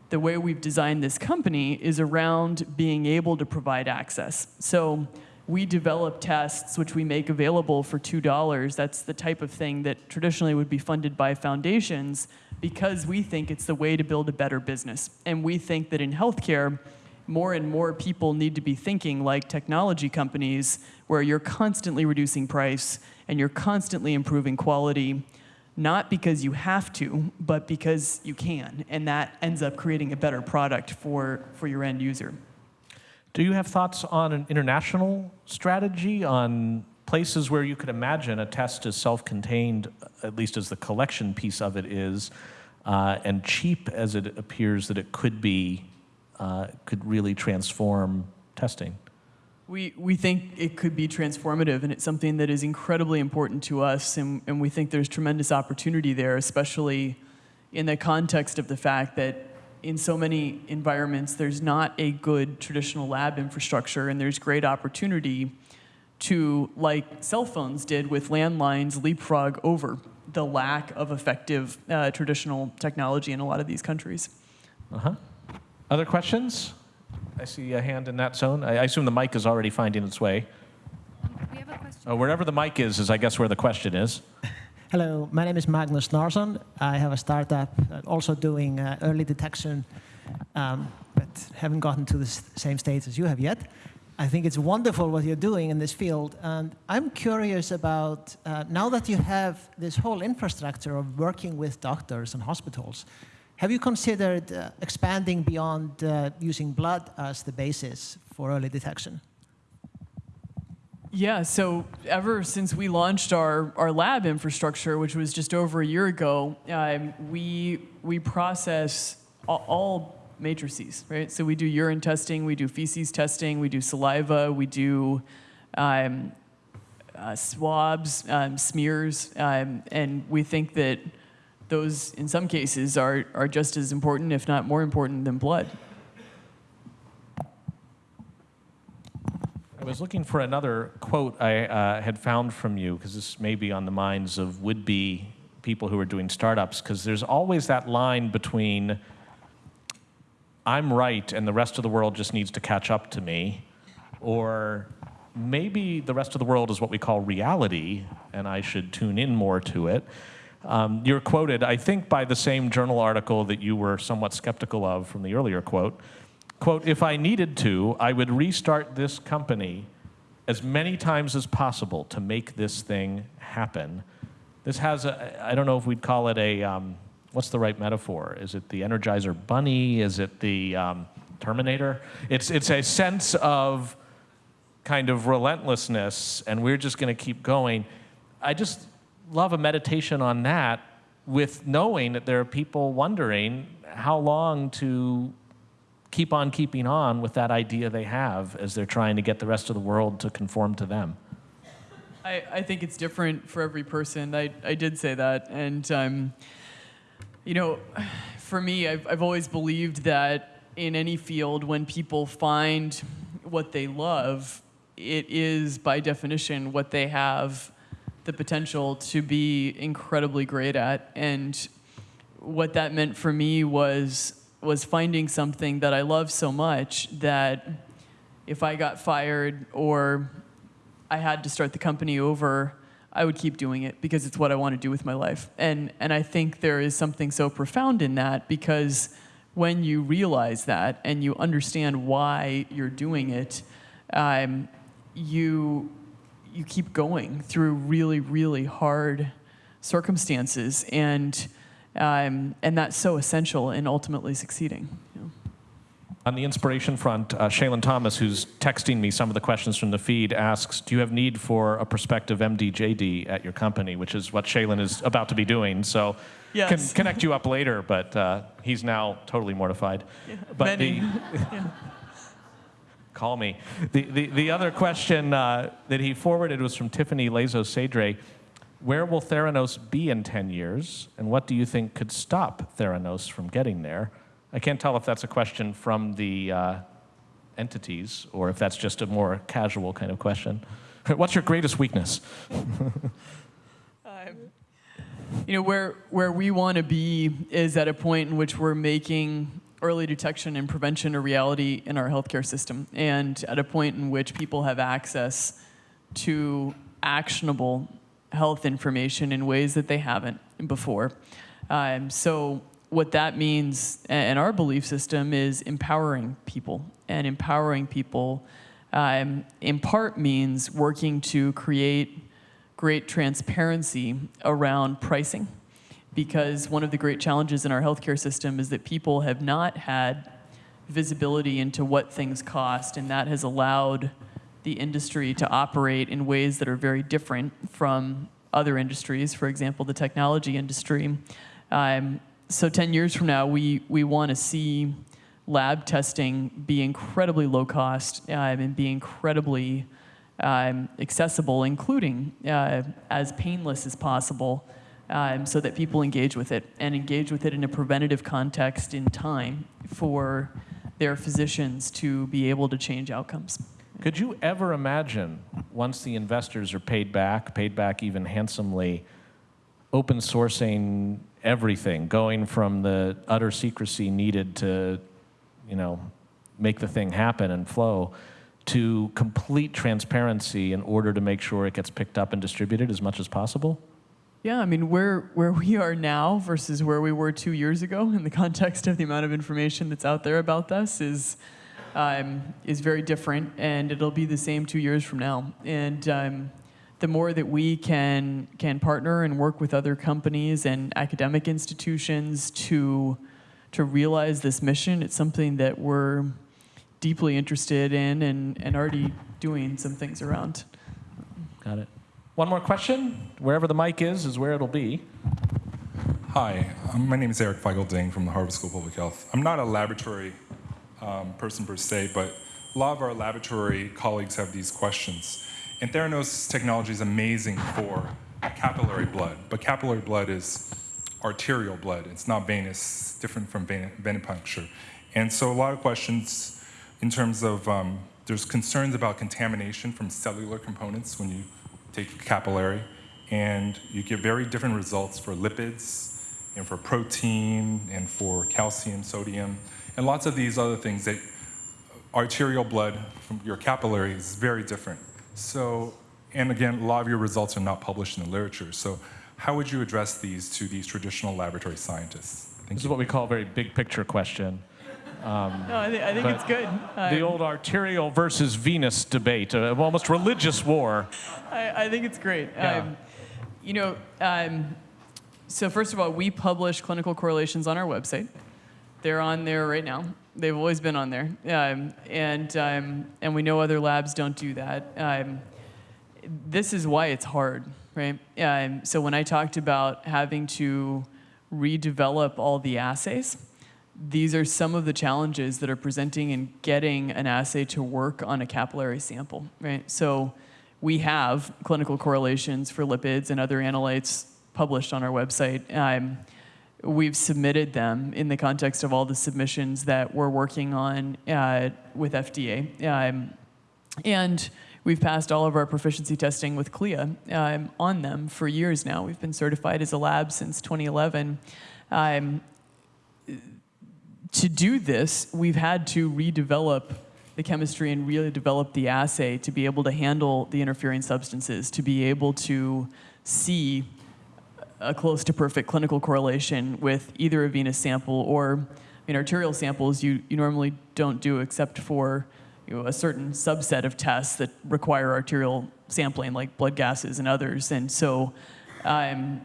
the way we've designed this company is around being able to provide access. So we develop tests which we make available for $2. That's the type of thing that traditionally would be funded by foundations because we think it's the way to build a better business. And we think that in healthcare, more and more people need to be thinking like technology companies where you're constantly reducing price and you're constantly improving quality not because you have to, but because you can. And that ends up creating a better product for, for your end user. Do you have thoughts on an international strategy on places where you could imagine a test is self-contained, at least as the collection piece of it is, uh, and cheap as it appears that it could be, uh, could really transform testing? We, we think it could be transformative, and it's something that is incredibly important to us, and, and we think there's tremendous opportunity there, especially in the context of the fact that in so many environments, there's not a good traditional lab infrastructure, and there's great opportunity to, like cell phones did with landlines, leapfrog over the lack of effective uh, traditional technology in a lot of these countries. Uh-huh. Other questions? I see a hand in that zone. I I assume the mic is already finding its way. We have a question. Oh, wherever the mic is, is I guess where the question is. [LAUGHS] Hello, my name is Magnus Narsson. I have a startup uh, also doing uh, early detection, um, but haven't gotten to the same stage as you have yet. I think it's wonderful what you're doing in this field, and I'm curious about uh, now that you have this whole infrastructure of working with doctors and hospitals. Have you considered uh, expanding beyond uh, using blood as the basis for early detection? Yeah, so ever since we launched our, our lab infrastructure, which was just over a year ago, um, we, we process all, all matrices, right? So we do urine testing, we do feces testing, we do saliva, we do um, uh, swabs, um, smears, um, and we think that those, in some cases, are, are just as important, if not more important, than blood. I was looking for another quote I uh, had found from you, because this may be on the minds of would be people who are doing startups, because there's always that line between I'm right and the rest of the world just needs to catch up to me, or maybe the rest of the world is what we call reality and I should tune in more to it. Um, you're quoted, I think, by the same journal article that you were somewhat skeptical of from the earlier quote. Quote, if I needed to, I would restart this company as many times as possible to make this thing happen. This has a, I don't know if we'd call it a, um, what's the right metaphor? Is it the Energizer Bunny? Is it the um, Terminator? It's, it's a sense of kind of relentlessness, and we're just going to keep going. I just love a meditation on that with knowing that there are people wondering how long to keep on keeping on with that idea they have as they're trying to get the rest of the world to conform to them. I, I think it's different for every person. I, I did say that. And, um, you know, for me, I've, I've always believed that in any field, when people find what they love, it is by definition what they have the potential to be incredibly great at. And what that meant for me was was finding something that I love so much that if I got fired or I had to start the company over, I would keep doing it because it's what I want to do with my life. And and I think there is something so profound in that because when you realize that and you understand why you're doing it, um, you you keep going through really really hard circumstances and um, and that's so essential in ultimately succeeding. you know. On the inspiration front, uh, Shaylin Thomas, who's texting me some of the questions from the feed, asks, "Do you have need for a prospective MD/JD at your company?" Which is what Shaylin is about to be doing. So, Yes. can connect you up later, but uh, he's now totally mortified. But Many. the [LAUGHS] call me. The the, the other question uh, that he forwarded was from Tiffany Lazo Cedre. Where will Theranos be in 10 years, and what do you think could stop Theranos from getting there? I can't tell if that's a question from the uh, entities or if that's just a more casual kind of question. [LAUGHS] What's your greatest weakness? [LAUGHS] You know, where, where we want to be is at a point in which we're making early detection and prevention a reality in our healthcare system, and at a point in which people have access to actionable health information in ways that they haven't before. Um, so, what that means in our belief system is empowering people, and empowering people um, in part means working to create great transparency around pricing because one of the great challenges in our healthcare system is that people have not had visibility into what things cost, and that has allowed the industry to operate in ways that are very different from other industries, for example, the technology industry. Um, so 10 years from now, we, we want to see lab testing be incredibly low cost um, and be incredibly um, accessible, including uh, as painless as possible, um, so that people engage with it and engage with it in a preventative context in time for their physicians to be able to change outcomes. Could you ever imagine, once the investors are paid back, paid back even handsomely, open sourcing everything, going from the utter secrecy needed to, you know, make the thing happen and flow, to complete transparency in order to make sure it gets picked up and distributed as much as possible? Yeah, I mean, where, where we are now versus where we were two years ago [LAUGHS] in the context of the amount of information that's out there about this is, um, is very different, and it'll be the same two years from now. And um, the more that we can, can partner and work with other companies and academic institutions to, to realize this mission, it's something that we're deeply interested in and, and already doing some things around. Got it. One more question. Wherever the mic is, is where it'll be. Hi, um, my name is Eric Feigl-Ding from the Harvard School of Public Health. I'm not a laboratory um, person per se, but a lot of our laboratory colleagues have these questions. And Theranos technology is amazing for capillary blood, but capillary blood is arterial blood. It's not venous, different from venipuncture. And so a lot of questions in terms of, um, there's concerns about contamination from cellular components when you take capillary, and you get very different results for lipids, and for protein, and for calcium, sodium, and lots of these other things that arterial blood from your capillary is very different. So, and again, a lot of your results are not published in the literature. So how would you address these to these traditional laboratory scientists? Thank This is what we call a very big picture question. No, I, thi- I think it's good. The old arterial versus venous debate, uh, almost religious war. I, I think it's great. Yeah. Um, you know, um, so first of all, we publish clinical correlations on our website. They're on there right now. They've always been on there, um, and um, and we know other labs don't do that. Um, this is why it's hard, right? Um, so when I talked about having to redevelop all the assays, these are some of the challenges that are presenting in getting an assay to work on a capillary sample, right? So we have clinical correlations for lipids and other analytes published on our website. Um, we've submitted them in the context of all the submissions that we're working on uh, with FDA. Um, and we've passed all of our proficiency testing with CLIA um, on them for years now. We've been certified as a lab since 2011. Um, to do this, we've had to redevelop the chemistry and really develop the assay to be able to handle the interfering substances, to be able to see a close to perfect clinical correlation with either a venous sample or I mean, arterial samples you, you normally don't do except for you know, a certain subset of tests that require arterial sampling, like blood gases and others. And so, um,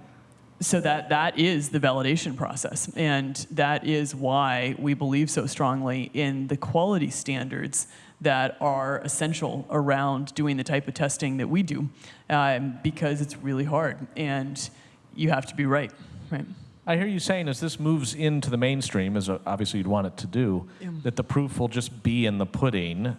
so that, that is the validation process. And that is why we believe so strongly in the quality standards that are essential around doing the type of testing that we do, um, because it's really hard. And you have to be right, right? I hear you saying as this moves into the mainstream, as uh, obviously you'd want it to do, that the proof will just be in the pudding.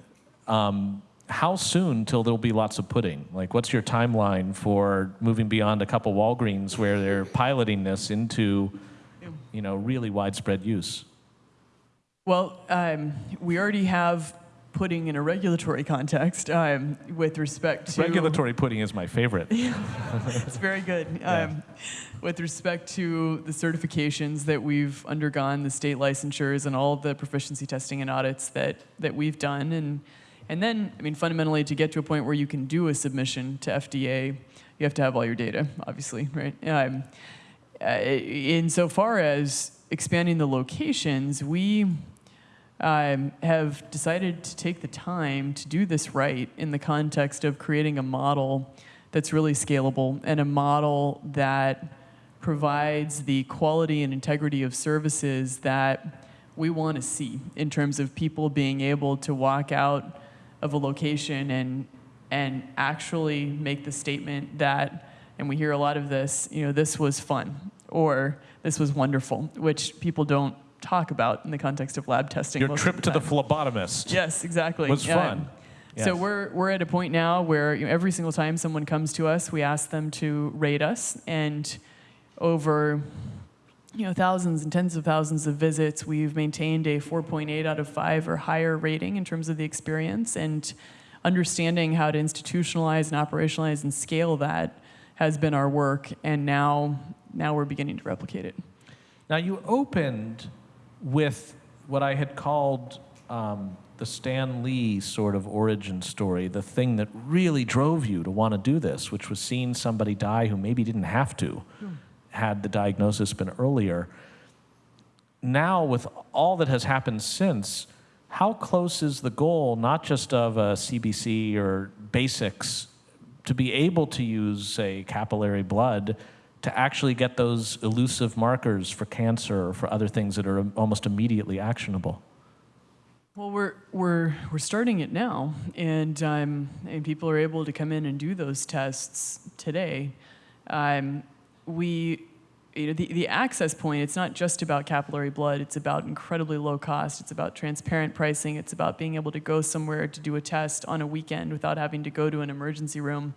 Um, how soon till there'll be lots of pudding? Like, what's your timeline for moving beyond a couple Walgreens where they're piloting this into, you know, really widespread use? Well, um, we already have pudding in a regulatory context um, with respect to Regulatory pudding is my favorite. [LAUGHS] It's very good. Um, with respect to the certifications that we've undergone, the state licensures, and all the proficiency testing and audits that, that we've done. And, and then, I mean, fundamentally, to get to a point where you can do a submission to FDA, you have to have all your data, obviously, right? Um, uh, insofar as expanding the locations, we um, have decided to take the time to do this right in the context of creating a model that's really scalable and a model that provides the quality and integrity of services that we want to see in terms of people being able to walk out of a location and and actually make the statement that and we hear a lot of this you know this was fun or this was wonderful which people don't talk about in the context of lab testing Your trip of to the phlebotomist. Yes, exactly. Was Yeah. fun. So we're we're at a point now where you know, every single time someone comes to us, we ask them to rate us, and over you know thousands and tens of thousands of visits, we've maintained a 4.8 out of 5 or higher rating in terms of the experience, and understanding how to institutionalize and operationalize and scale that has been our work, and now now we're beginning to replicate it. Now, you opened with what I had called um, the Stan Lee sort of origin story, the thing that really drove you to want to do this, which was seeing somebody die who maybe didn't have to, had the diagnosis been earlier. Now, with all that has happened since, how close is the goal, not just of a CBC or basics, to be able to use, say, capillary blood to actually get those elusive markers for cancer or for other things that are almost immediately actionable? Well, we're we're we're starting it now, and um, and people are able to come in and do those tests today. Um, we, you know, the, the access point. It's not just about capillary blood. It's about incredibly low cost. It's about transparent pricing. It's about being able to go somewhere to do a test on a weekend without having to go to an emergency room,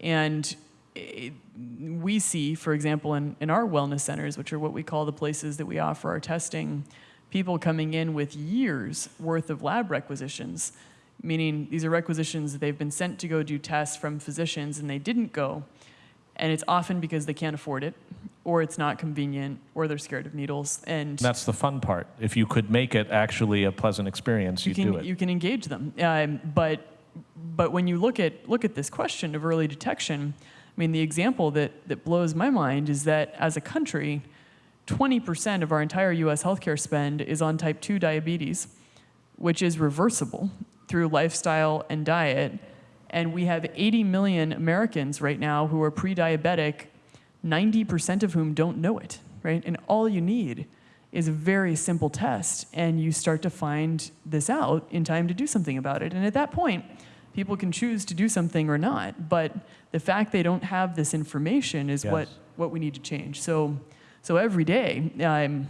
and. It, we see, for example, in, in our wellness centers, which are what we call the places that we offer our testing, people coming in with years worth of lab requisitions, meaning these are requisitions that they've been sent to go do tests from physicians and they didn't go. And it's often because they can't afford it, or it's not convenient, or they're scared of needles. And That's the fun part. If you could make it actually a pleasant experience, you you'd can do it. you can engage them. Um, but but when you look at look at this question of early detection, I mean the example that that blows my mind is that as a country, 20% of our entire U.S. healthcare spend is on type 2 diabetes, which is reversible through lifestyle and diet. And we have 80 million Americans right now who are pre-diabetic, 90% of whom don't know it, right? And all you need is a very simple test, and you start to find this out in time to do something about it. And at that point, People can choose to do something or not, but the fact they don't have this information is what, what we need to change. So, so every day, I'm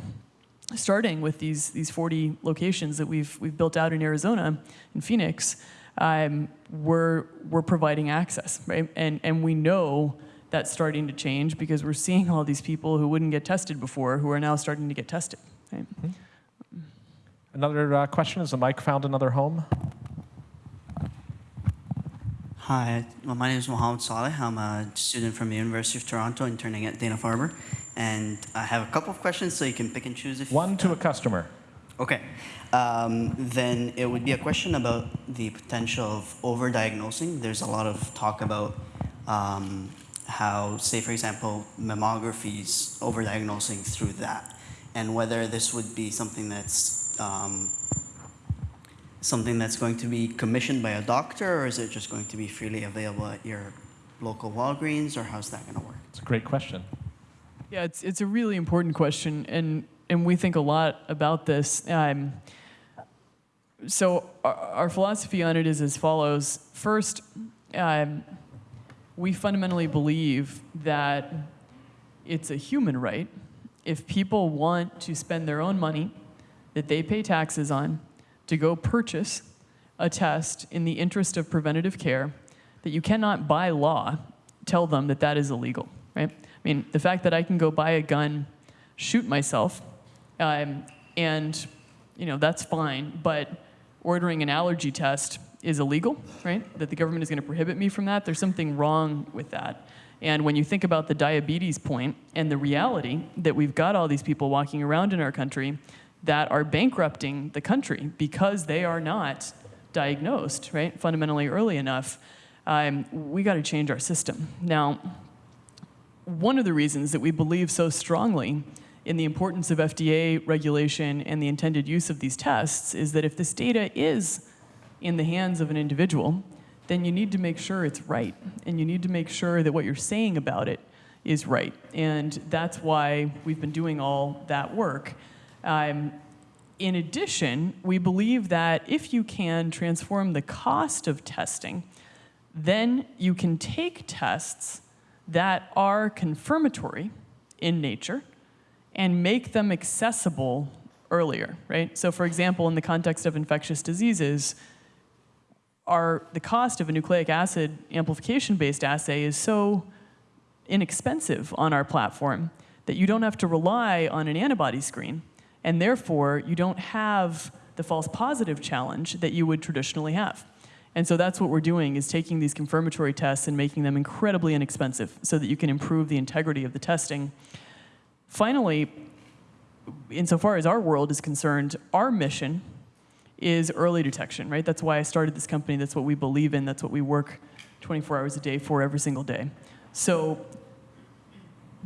starting with these, these 40 locations that we've, we've built out in Arizona, in Phoenix, um, we're, we're providing access, right? And, and we know that's starting to change because we're seeing all these people who wouldn't get tested before who are now starting to get tested, right? Another uh, question, is the mic found another home? Hi, well, my name is Mohammed Saleh. I'm a student from the University of Toronto, interning at Dana-Farber. And I have a couple of questions, so you can pick and choose if... One to a customer. Okay. Um, then it would be a question about the potential of overdiagnosing. There's a lot of talk about um, how, say, for example, mammographies overdiagnosing through that, and whether this would be something that's um, something that's going to be commissioned by a doctor, or is it just going to be freely available at your local Walgreens, or how's that going to work? It's a great question. Yeah, it's, it's a really important question, and, and we think a lot about this. Um, so, our, our philosophy on it is as follows First, um, we fundamentally believe that it's a human right. If people want to spend their own money that they pay taxes on to go purchase a test in the interest of preventative care, that you cannot by law tell them that that is illegal, right? I mean, the fact that I can go buy a gun, shoot myself, um, and you know that's fine, but ordering an allergy test is illegal, right? That the government is going to prohibit me from that. There's something wrong with that. And when you think about the diabetes point and the reality that we've got all these people walking around in our country that are bankrupting the country because they are not diagnosed, right, fundamentally early enough, um, we got to change our system. Now, one of the reasons that we believe so strongly in the importance of FDA regulation and the intended use of these tests is that if this data is in the hands of an individual, then you need to make sure it's right. And you need to make sure that what you're saying about it is right. And that's why we've been doing all that work. Um, in addition, we believe that if you can transform the cost of testing, then you can take tests that are confirmatory in nature and make them accessible earlier, right? So for example, in the context of infectious diseases, our, the cost of a nucleic acid amplification-based assay is so inexpensive on our platform that you don't have to rely on an antibody screen, and therefore you don't have the false positive challenge that you would traditionally have. And so that's what we're doing is taking these confirmatory tests and making them incredibly inexpensive so that you can improve the integrity of the testing. Finally, insofar as our world is concerned, our mission is early detection, right? That's why I started this company. That's what we believe in. That's what we work 24 hours a day for every single day. So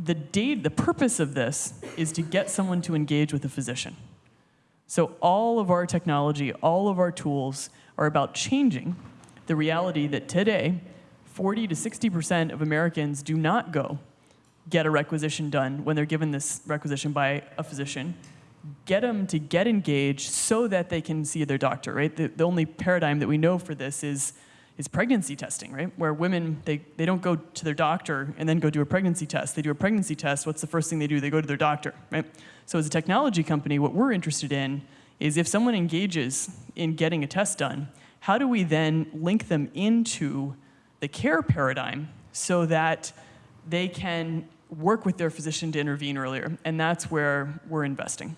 the date, the purpose of this is to get someone to engage with a physician. So all of our technology, all of our tools are about changing the reality that today, 40 to 60% of Americans do not go get a requisition done when they're given this requisition by a physician. Get them to get engaged so that they can see their doctor, right? The, the only paradigm that we know for this is, is pregnancy testing, right? Where women, they, they don't go to their doctor and then go do a pregnancy test. They do a pregnancy test, what's the first thing they do? They go to their doctor, right? So as a technology company, what we're interested in is if someone engages in getting a test done, how do we then link them into the care paradigm so that they can work with their physician to intervene earlier? And that's where we're investing.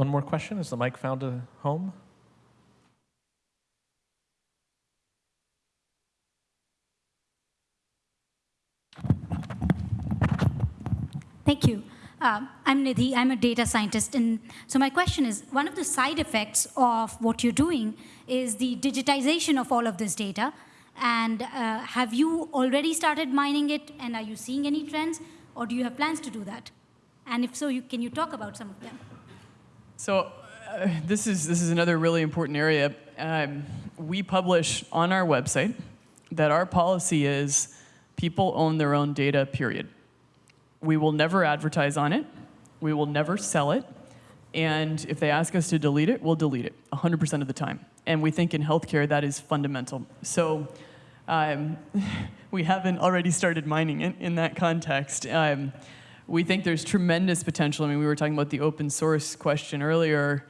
One more question. Is the mic found a home? Thank you. Um, I'm Nidhi. I'm a data scientist. And so my question is, one of the side effects of what you're doing is the digitization of all of this data. And uh, have you already started mining it? And are you seeing any trends? Or do you have plans to do that? And if so, you, can you talk about some of them? So uh, this, is, this is another really important area. Um, we publish on our website that our policy is people own their own data, period. We will never advertise on it. We will never sell it. And if they ask us to delete it, we'll delete it 100% of the time. And we think in healthcare that is fundamental. So um, [LAUGHS] we haven't already started mining it in that context. Um, we think there's tremendous potential. I mean, we were talking about the open source question earlier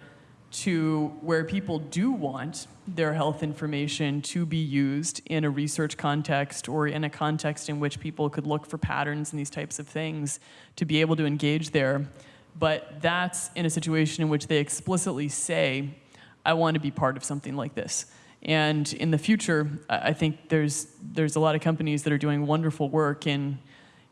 to where people do want their health information to be used in a research context or in a context in which people could look for patterns and these types of things to be able to engage there. But that's in a situation in which they explicitly say, I want to be part of something like this. And in the future, I think there's, there's a lot of companies that are doing wonderful work in,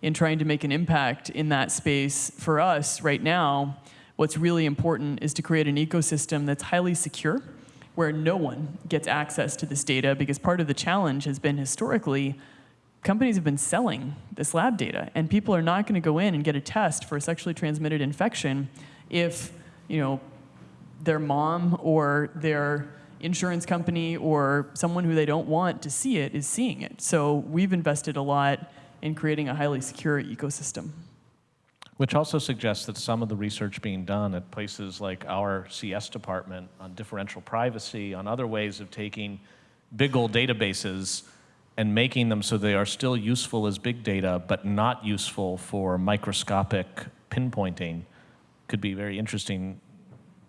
in trying to make an impact in that space. For us right now, what's really important is to create an ecosystem that's highly secure, where no one gets access to this data, because part of the challenge has been historically, companies have been selling this lab data, and people are not going to go in and get a test for a sexually transmitted infection if, you know, their mom or their insurance company or someone who they don't want to see it is seeing it. So we've invested a lot in creating a highly secure ecosystem. Which also suggests that some of the research being done at places like our CS department on differential privacy, on other ways of taking big old databases and making them so they are still useful as big data, but not useful for microscopic pinpointing, could be very interesting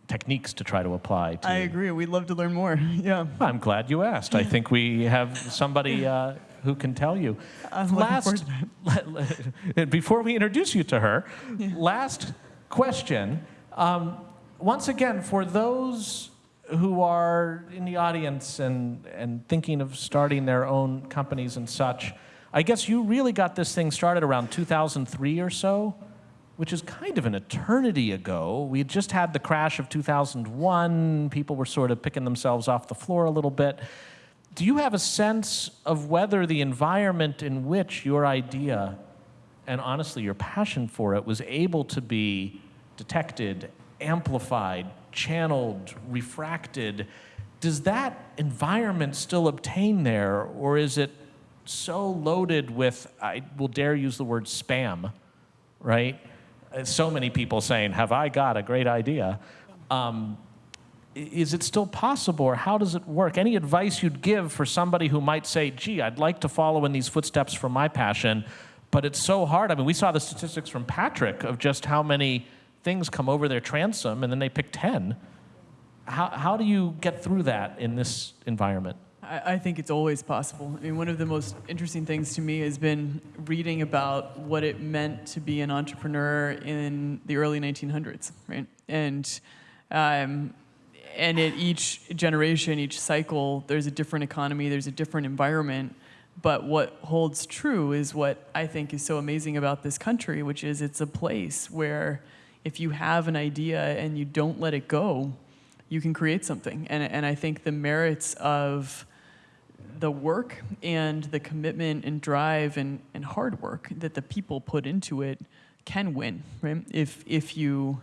techniques to try to apply. To I agree. We'd love to learn more. [LAUGHS] yeah. I'm glad you asked. I think we have somebody uh, who can tell you. I'm last, [LAUGHS] before we introduce you to her, yeah. last question. Um, once again, for those who are in the audience and, and thinking of starting their own companies and such, I guess you really got this thing started around 2003 or so which is kind of an eternity ago. We had just had the crash of 2001. People were sort of picking themselves off the floor a little bit. Do you have a sense of whether the environment in which your idea and honestly your passion for it was able to be detected, amplified, channeled, refracted? Does that environment still obtain there, or is it so loaded with, I will dare use the word spam, right? so many people saying, have I got a great idea? Um, is it still possible or how does it work? Any advice you'd give for somebody who might say, gee, I'd like to follow in these footsteps for my passion, but it's so hard. I mean, we saw the statistics from Patrick of just how many things come over their transom and then they pick 10. How, how do you get through that in this environment? I, I think it's always possible. I mean, one of the most interesting things to me has been reading about what it meant to be an entrepreneur in the early 1900s, right? And um, and at each generation, each cycle, there's a different economy, there's a different environment. But what holds true is what I think is so amazing about this country, which is it's a place where if you have an idea and you don't let it go, you can create something. And, and I think the merits of the work and the commitment and drive and, and hard work that the people put into it can win, right? If, if you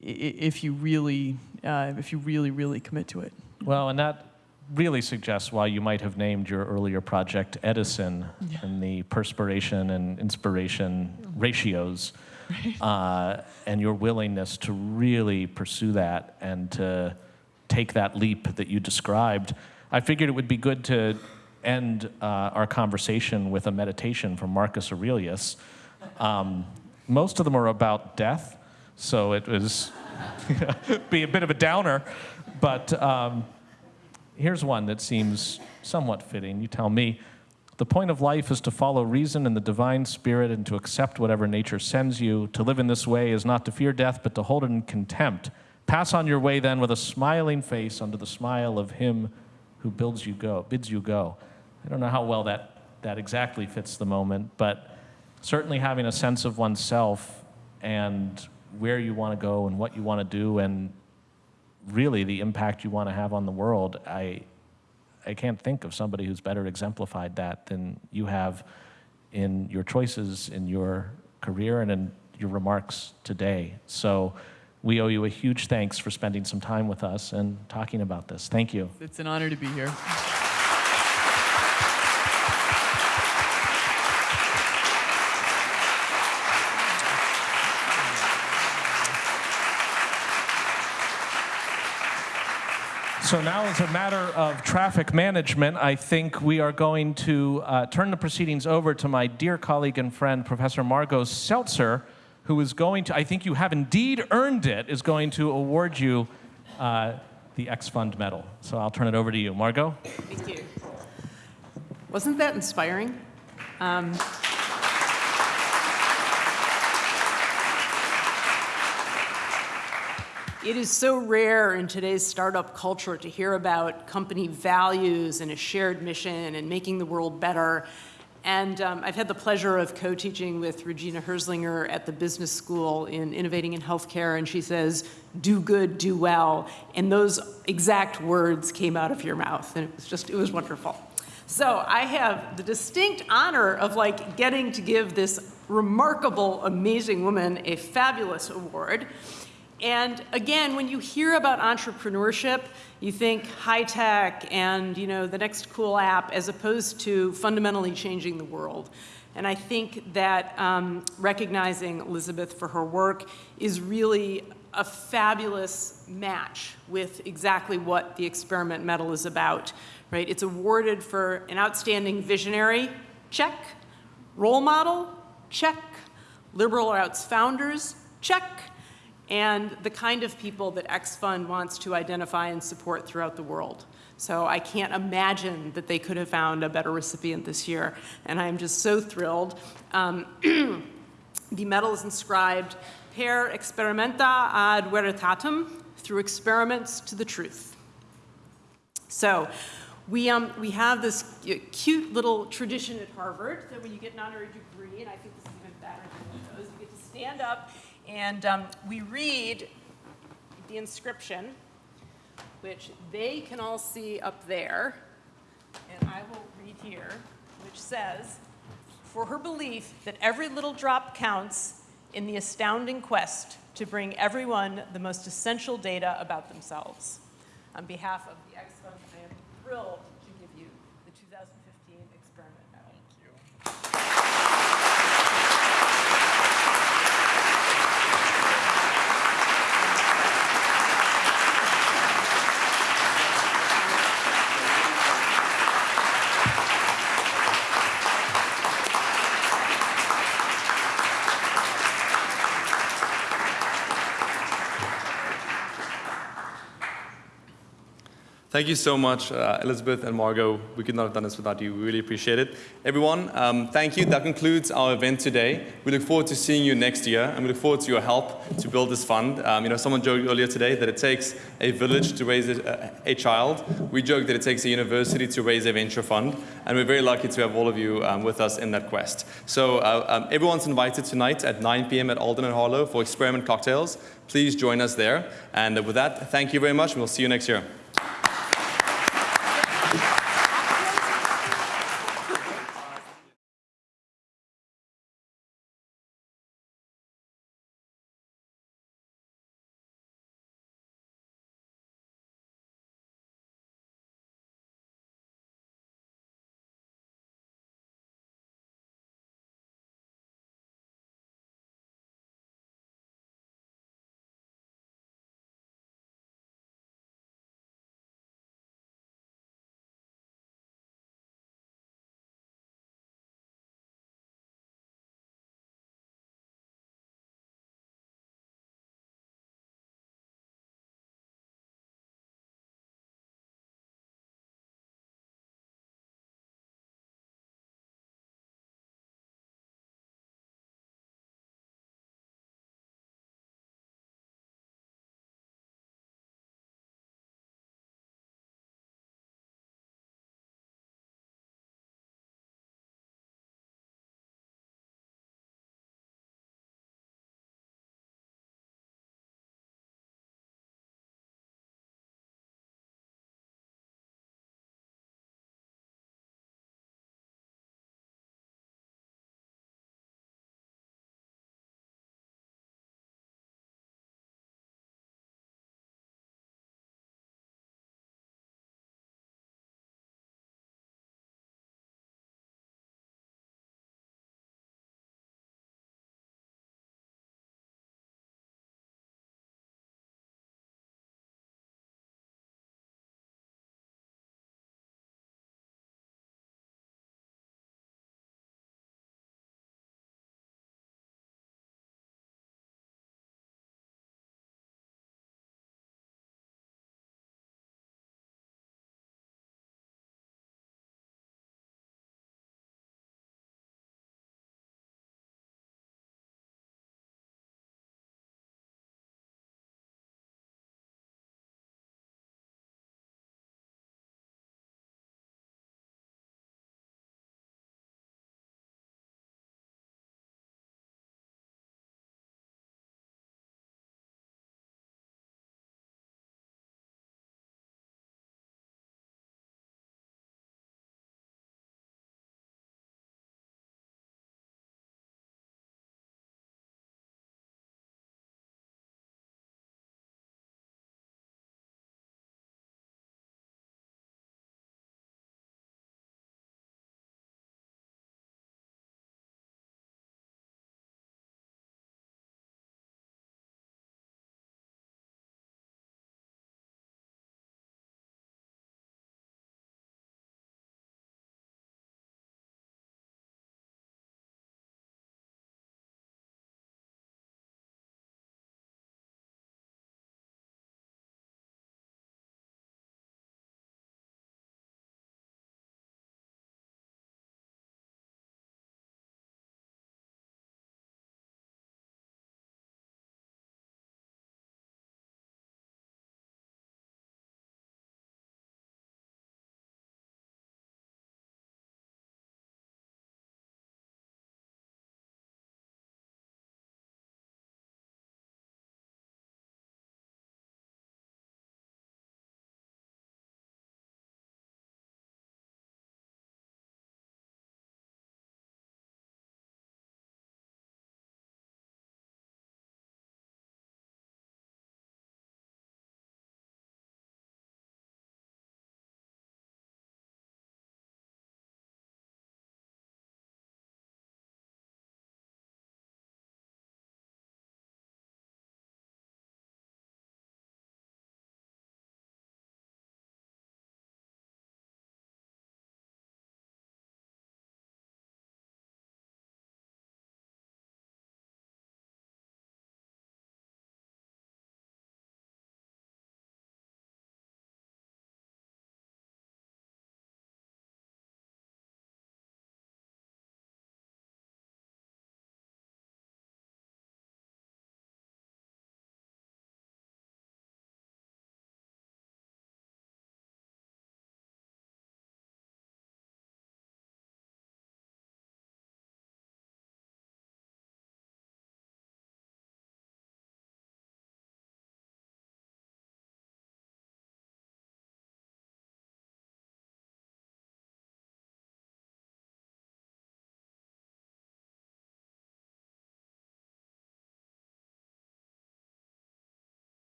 if you really uh, if you really really commit to it. Well, and that really suggests why you might have named your earlier project Edison yeah. and the perspiration and inspiration ratios, right. uh, and your willingness to really pursue that and to take that leap that you described. I figured it would be good to end uh, our conversation with a meditation from Marcus Aurelius. Um, most of them are about death, so it was [LAUGHS] be a bit of a downer, but um, here's one that seems somewhat fitting. You tell me. The point of life is to follow reason and the divine spirit and to accept whatever nature sends you. To live in this way is not to fear death, but to hold it in contempt. Pass on your way then with a smiling face under the smile of him who builds you go, bids you go. I don't know how well that, that exactly fits the moment, but certainly having a sense of oneself and where you want to go and what you want to do and really the impact you want to have on the world, I, I can't think of somebody who's better exemplified that than you have in your choices, in your career, and in your remarks today. So we owe you a huge thanks for spending some time with us and talking about this. Thank you. It's an honor to be here. So now, as a matter of traffic management, I think we are going to uh, turn the proceedings over to my dear colleague and friend, Professor Margo Seltzer, who is going to, I think you have indeed earned it, is going to award you uh, the X Fund Medal. So I'll turn it over to you. Margo? Thank you. Wasn't that inspiring? Um, it is so rare in today's startup culture to hear about company values and a shared mission and making the world better. And um, I've had the pleasure of co-teaching with Regina Herzlinger at the business school in innovating in healthcare, and she says, do good, do well. And those exact words came out of your mouth, and it was just, it was wonderful. So I have the distinct honor of like getting to give this remarkable, amazing woman a fabulous award. And again, when you hear about entrepreneurship, you think high tech and you know the next cool app as opposed to fundamentally changing the world. And I think that um, recognizing Elizabeth for her work is really a fabulous match with exactly what the Experiment Medal is about, right? It's awarded for an outstanding visionary, check. Role model, check. Liberal arts founders, check and the kind of people that X Fund wants to identify and support throughout the world. So I can't imagine that they could have found a better recipient this year, and I am just so thrilled. Um, [CLEARS THROAT] the medal is inscribed per experimenta ad veritatem, through experiments to the truth. So we, um, we have this cute little tradition at Harvard that when you get an honorary degree, and I think this is even better than those, you get to stand up and um, we read the inscription, which they can all see up there, and I will read here, which says, for her belief that every little drop counts in the astounding quest to bring everyone the most essential data about themselves. On behalf of the X Fund, I am thrilled to give you the 2015 Experiment Medal. Thank you. Thank you so much, uh, Elizabeth and Margo. We could not have done this without you. We really appreciate it. Everyone, um, thank you. That concludes our event today. We look forward to seeing you next year, and we look forward to your help to build this fund. Um, you know, someone joked earlier today that it takes a village to raise a, a, child. We joke that it takes a university to raise a venture fund, and we're very lucky to have all of you um, with us in that quest. So uh, um, everyone's invited tonight at 9 p.m. at Alden and Harlow for experiment cocktails. Please join us there. And with that, thank you very much, and we'll see you next year.